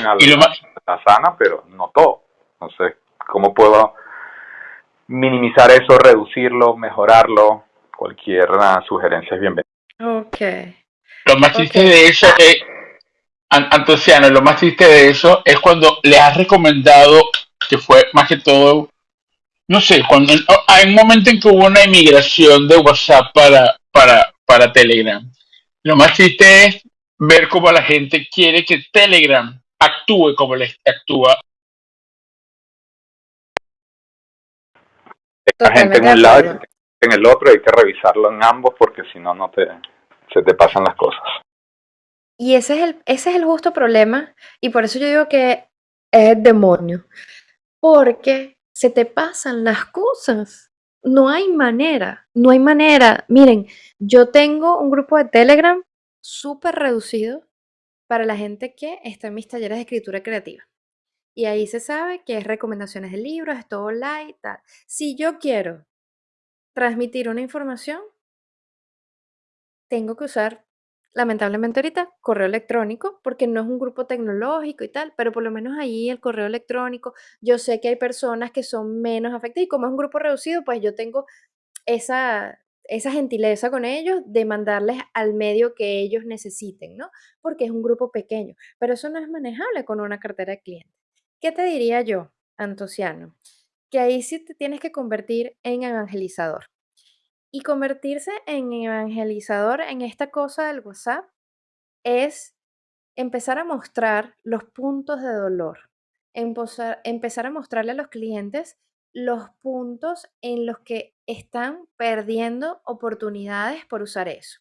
la sana, pero no todo. Entonces, ¿cómo puedo minimizar eso, reducirlo, mejorarlo? Cualquier sugerencia es bienvenida. Ok. Lo más triste de eso es, Antociano, lo más triste de eso es cuando le has recomendado, que fue más que todo, no sé, cuando hay un momento en que hubo una inmigración de WhatsApp para, para, para Telegram. Lo más triste es ver cómo la gente quiere que Telegram actúe como le actúa la gente en un lado y en el otro, hay que revisarlo en ambos porque si no, no te, se te pasan las cosas. Y ese es el, ese es el justo problema, y por eso yo digo que es el demonio, porque se te pasan las cosas. No hay manera, no hay manera. Miren, yo tengo un grupo de Telegram súper reducido para la gente que está en mis talleres de escritura creativa. Y ahí se sabe que es recomendaciones de libros, es todo light, tal. Si yo quiero transmitir una información, tengo que usar, lamentablemente ahorita, correo electrónico, porque no es un grupo tecnológico y tal, pero por lo menos ahí el correo electrónico, yo sé que hay personas que son menos afectadas y como es un grupo reducido, pues yo tengo esa, esa gentileza con ellos de mandarles al medio que ellos necesiten, ¿no? Porque es un grupo pequeño, pero eso no es manejable con una cartera de clientes. ¿Qué te diría yo, Antociano? Que ahí sí te tienes que convertir en evangelizador. Y convertirse en evangelizador en esta cosa del WhatsApp es empezar a mostrar los puntos de dolor, empezar a mostrarle a los clientes los puntos en los que están perdiendo oportunidades por usar eso.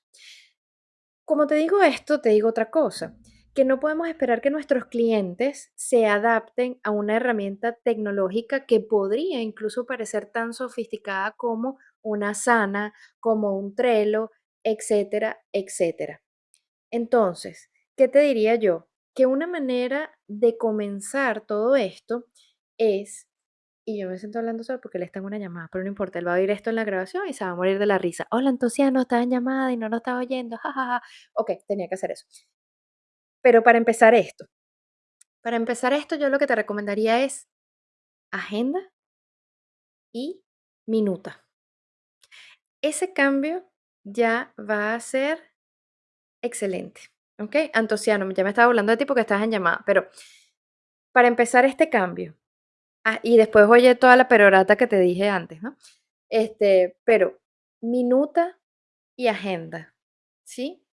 Como te digo esto, te digo otra cosa que no podemos esperar que nuestros clientes se adapten a una herramienta tecnológica que podría incluso parecer tan sofisticada como una sana, como un Trello, etcétera, etcétera. Entonces, ¿qué te diría yo? Que una manera de comenzar todo esto es, y yo me siento hablando solo porque le está una llamada, pero no importa, él va a oír esto en la grabación y se va a morir de la risa. Hola, entonces no estaba en llamada y no nos estaba oyendo, jajaja. Ok, tenía que hacer eso. Pero para empezar esto, para empezar esto, yo lo que te recomendaría es agenda y minuta. Ese cambio ya va a ser excelente. ¿Ok? Antociano, ya me estaba hablando de ti porque estás en llamada, pero para empezar este cambio, ah, y después oye toda la perorata que te dije antes, ¿no? Este, pero minuta y agenda, ¿sí?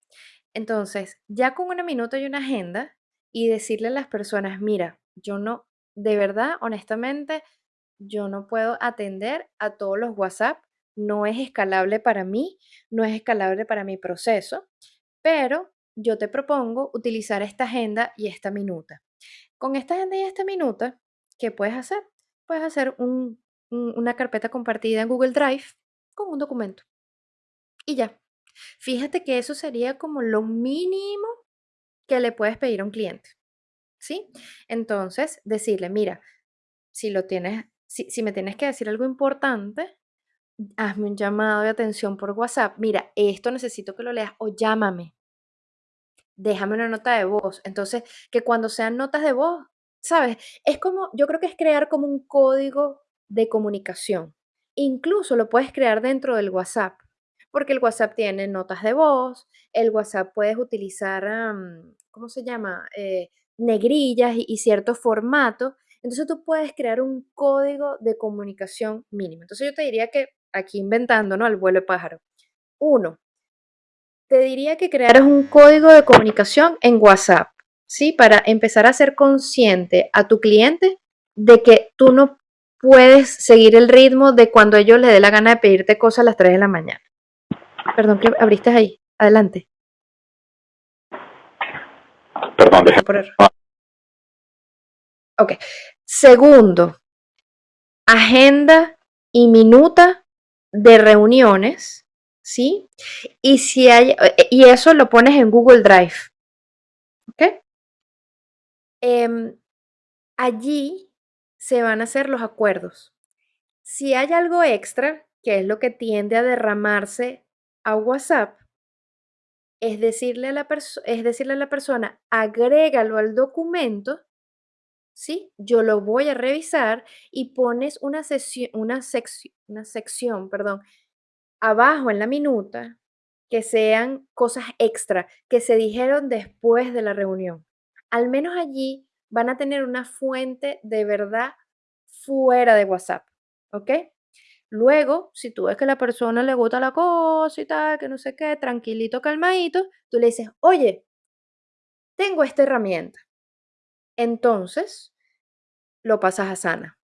Entonces, ya con una minuta y una agenda y decirle a las personas, mira, yo no, de verdad, honestamente, yo no puedo atender a todos los WhatsApp, no es escalable para mí, no es escalable para mi proceso, pero yo te propongo utilizar esta agenda y esta minuta. Con esta agenda y esta minuta, ¿qué puedes hacer? Puedes hacer una carpeta compartida en Google Drive con un documento. Y ya, Fíjate que eso sería como lo mínimo que le puedes pedir a un cliente, ¿sí? Entonces, decirle, mira, si lo tienes, si, si me tienes que decir algo importante, hazme un llamado de atención por WhatsApp. Mira, esto necesito que lo leas o llámame. Déjame una nota de voz. Entonces, que cuando sean notas de voz, ¿sabes? Es como, yo creo que es crear como un código de comunicación. Incluso lo puedes crear dentro del WhatsApp porque el WhatsApp tiene notas de voz, el WhatsApp puedes utilizar, ¿cómo se llama? Eh, negrillas y, y ciertos formatos. Entonces tú puedes crear un código de comunicación mínimo. Entonces yo te diría que aquí inventando, ¿no? Al vuelo de pájaro. Uno, te diría que crearas un código de comunicación en WhatsApp, ¿sí? Para empezar a ser consciente a tu cliente de que tú no puedes seguir el ritmo de cuando ellos les dé la gana de pedirte cosas a las 3 de la mañana. Perdón, que abriste ahí. Adelante. Perdón, deja. Ok. Segundo, agenda y minuta de reuniones, ¿sí? Y, si hay, y eso lo pones en Google Drive. ¿Ok? Em, allí se van a hacer los acuerdos. Si hay algo extra, que es lo que tiende a derramarse a WhatsApp, es decirle a la, es decirle a la persona, agrégalo al documento, ¿sí? Yo lo voy a revisar y pones una, una, una sección, perdón, abajo en la minuta que sean cosas extra que se dijeron después de la reunión. Al menos allí van a tener una fuente de verdad fuera de WhatsApp, ¿ok? Luego, si tú ves que a la persona le gusta la cosa y tal, que no sé qué, tranquilito, calmadito, tú le dices, oye, tengo esta herramienta. Entonces, lo pasas a Sana.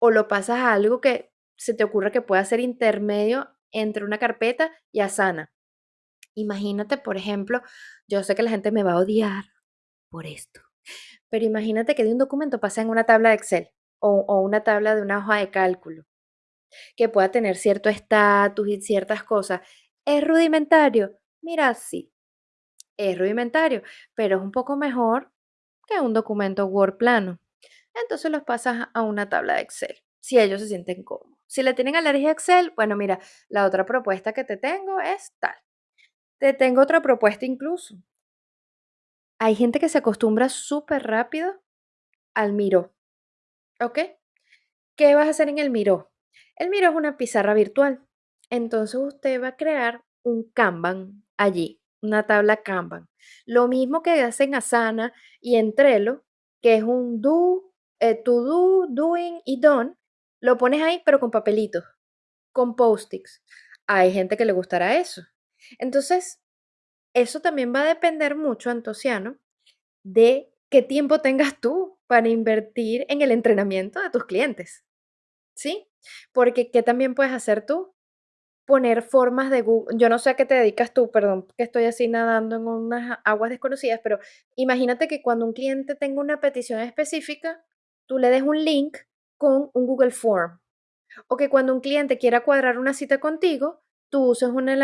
O lo pasas a algo que se te ocurra que pueda ser intermedio entre una carpeta y Asana. Imagínate, por ejemplo, yo sé que la gente me va a odiar por esto, pero imagínate que de un documento pasa en una tabla de Excel o, o una tabla de una hoja de cálculo que pueda tener cierto estatus y ciertas cosas. ¿Es rudimentario? Mira, sí, es rudimentario, pero es un poco mejor que un documento Word plano. Entonces los pasas a una tabla de Excel, si ellos se sienten cómodos. Si le tienen alergia a Excel, bueno, mira, la otra propuesta que te tengo es tal. Te tengo otra propuesta incluso. Hay gente que se acostumbra súper rápido al Miro. ¿Ok? ¿Qué vas a hacer en el Miro? El Miro es una pizarra virtual. Entonces usted va a crear un Kanban allí, una tabla Kanban. Lo mismo que hacen en Asana y en Trello, que es un do, eh, to do, doing y done, lo pones ahí pero con papelitos, con post-its. Hay gente que le gustará eso. Entonces, eso también va a depender mucho, Antociano, de qué tiempo tengas tú para invertir en el entrenamiento de tus clientes. ¿Sí? Porque, ¿qué también puedes hacer tú? Poner formas de Google. Yo no sé a qué te dedicas tú, perdón, que estoy así nadando en unas aguas desconocidas, pero imagínate que cuando un cliente tenga una petición específica, tú le des un link con un Google Form. O que cuando un cliente quiera cuadrar una cita contigo, tú uses una,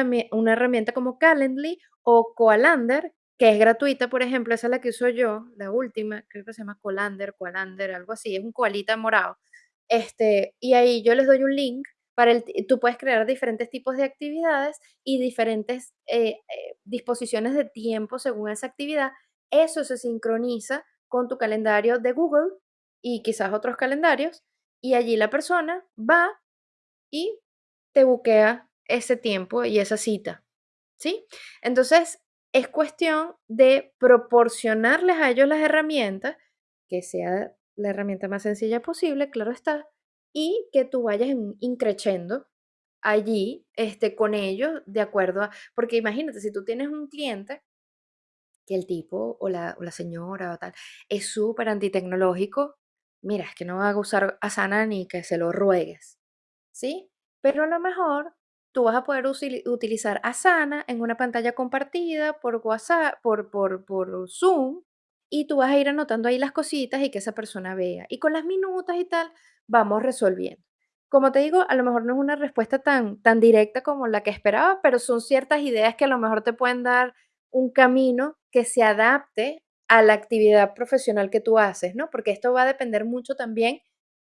herramienta como Calendly o Coalander, que es gratuita, por ejemplo, esa es la que uso yo, la última, creo que se llama Colander, Coalander, algo así, es un coalita morado. Este, y ahí yo les doy un link para el, tú puedes crear diferentes tipos de actividades y diferentes eh, eh, disposiciones de tiempo según esa actividad. Eso se sincroniza con tu calendario de Google y quizás otros calendarios y allí la persona va y te buquea ese tiempo y esa cita. ¿Sí? Entonces, es cuestión de proporcionarles a ellos las herramientas que sea la herramienta más sencilla posible, claro está, y que tú vayas increciendo allí este, con ellos de acuerdo a, porque imagínate, si tú tienes un cliente que el tipo o la, o la señora o tal es súper antitecnológico, mira, es que no va a usar Asana ni que se lo ruegues, ¿sí? Pero a lo mejor tú vas a poder utilizar Asana en una pantalla compartida por WhatsApp, por, por, por Zoom, y tú vas a ir anotando ahí las cositas y que esa persona vea. Y con las minutas y tal, vamos resolviendo. Como te digo, a lo mejor no es una respuesta tan, tan directa como la que esperaba, pero son ciertas ideas que a lo mejor te pueden dar un camino que se adapte a la actividad profesional que tú haces, ¿no? Porque esto va a depender mucho también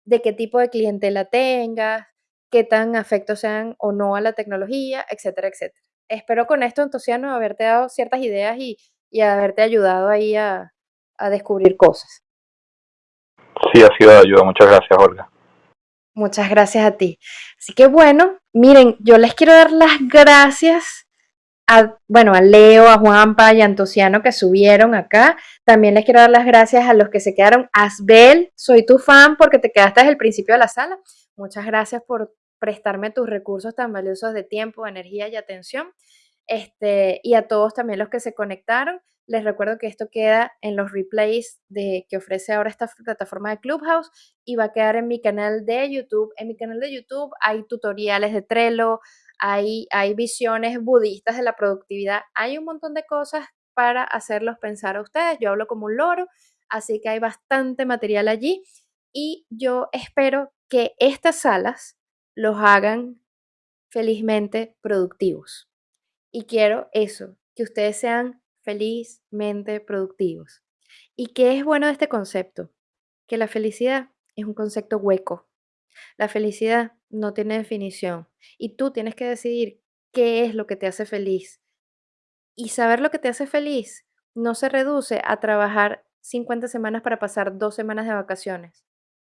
de qué tipo de clientela tengas, qué tan afectos sean o no a la tecnología, etcétera, etcétera. Espero con esto, Antociano, haberte dado ciertas ideas y, y haberte ayudado ahí a, a descubrir cosas. Sí, ha sido de ayuda. Muchas gracias, Olga. Muchas gracias a ti. Así que bueno, miren, yo les quiero dar las gracias a, bueno, a Leo, a Juanpa y a Antociano que subieron acá. También les quiero dar las gracias a los que se quedaron. Asbel, soy tu fan porque te quedaste desde el principio de la sala. Muchas gracias por prestarme tus recursos tan valiosos de tiempo, energía y atención. Este, y a todos también los que se conectaron. Les recuerdo que esto queda en los replays de, que ofrece ahora esta plataforma de Clubhouse y va a quedar en mi canal de YouTube. En mi canal de YouTube hay tutoriales de Trello, hay, visiones budistas de la productividad, hay un montón de cosas para hacerlos pensar a ustedes. Yo hablo como un loro, así que hay bastante material allí y yo espero que estas salas los hagan felizmente productivos. Y quiero eso, que ustedes sean felizmente productivos. ¿Y qué es bueno de este concepto? Que la felicidad es un concepto hueco. La felicidad no tiene definición y tú tienes que decidir qué es lo que te hace feliz. Y saber lo que te hace feliz no se reduce a trabajar 50 semanas para pasar dos semanas de vacaciones,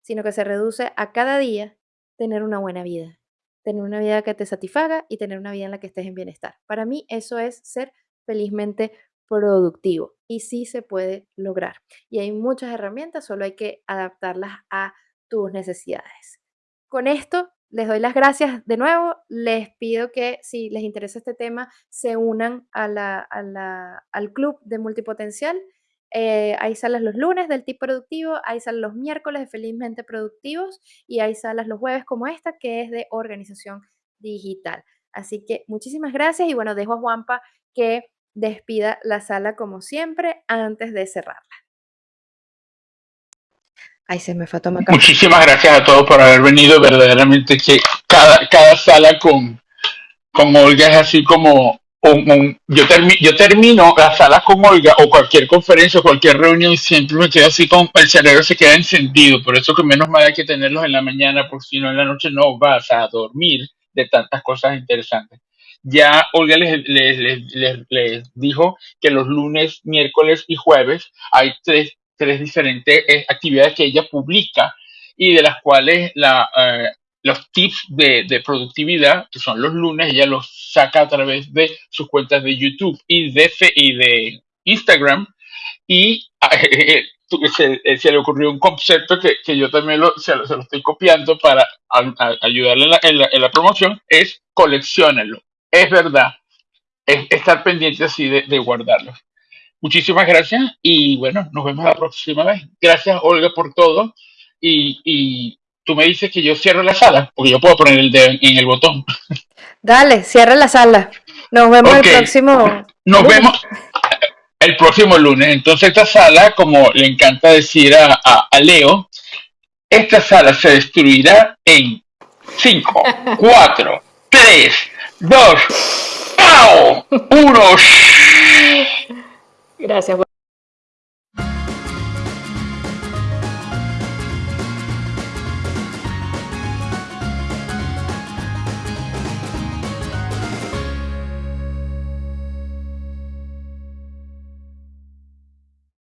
sino que se reduce a cada día tener una buena vida, tener una vida que te satisfaga y tener una vida en la que estés en bienestar. Para mí eso es ser felizmente productivo y sí se puede lograr. Y hay muchas herramientas, solo hay que adaptarlas a tus necesidades. Con esto les doy las gracias de nuevo. Les pido que si les interesa este tema se unan al club de multipotencial. Eh, hay salas los lunes del tipo productivo, hay salas los miércoles de felizmente productivos y hay salas los jueves como esta que es de organización digital. Así que muchísimas gracias y bueno, dejo a Juanpa que despida la sala como siempre antes de cerrarla. Ay, se me fue a tomar Muchísimas gracias a todos por haber venido. Verdaderamente que cada, cada sala con, con Olga es así como yo, yo termino la sala con Olga o cualquier conferencia o cualquier reunión y siempre me quedo así con el cerebro se queda encendido. Por eso que menos mal hay que tenerlos en la mañana porque si no en la noche no vas a dormir de tantas cosas interesantes. Ya Olga les, les, les, dijo que los lunes, miércoles y jueves hay tres tres diferentes eh, actividades que ella publica y de las cuales la, eh, los tips de, productividad, que son los lunes, ella los saca a través de sus cuentas de YouTube y de, y de Instagram. Y eh, se, le ocurrió un concepto que, yo también lo, se, lo, estoy copiando para ayudarle en la, promoción, es coleccionenlo. Es verdad, es estar pendiente así de, de guardarlo. Muchísimas gracias y bueno, nos vemos la próxima vez. Gracias Olga por todo y, y tú me dices que yo cierro la sala, porque yo puedo poner el dedo en el botón. Dale, cierra la sala. Nos vemos el próximo. Nos vemos el próximo lunes. Entonces esta sala, como le encanta decir a, a, Leo, esta sala se destruirá en 5, 4, 3, 2, ¡pau! 1. Gracias.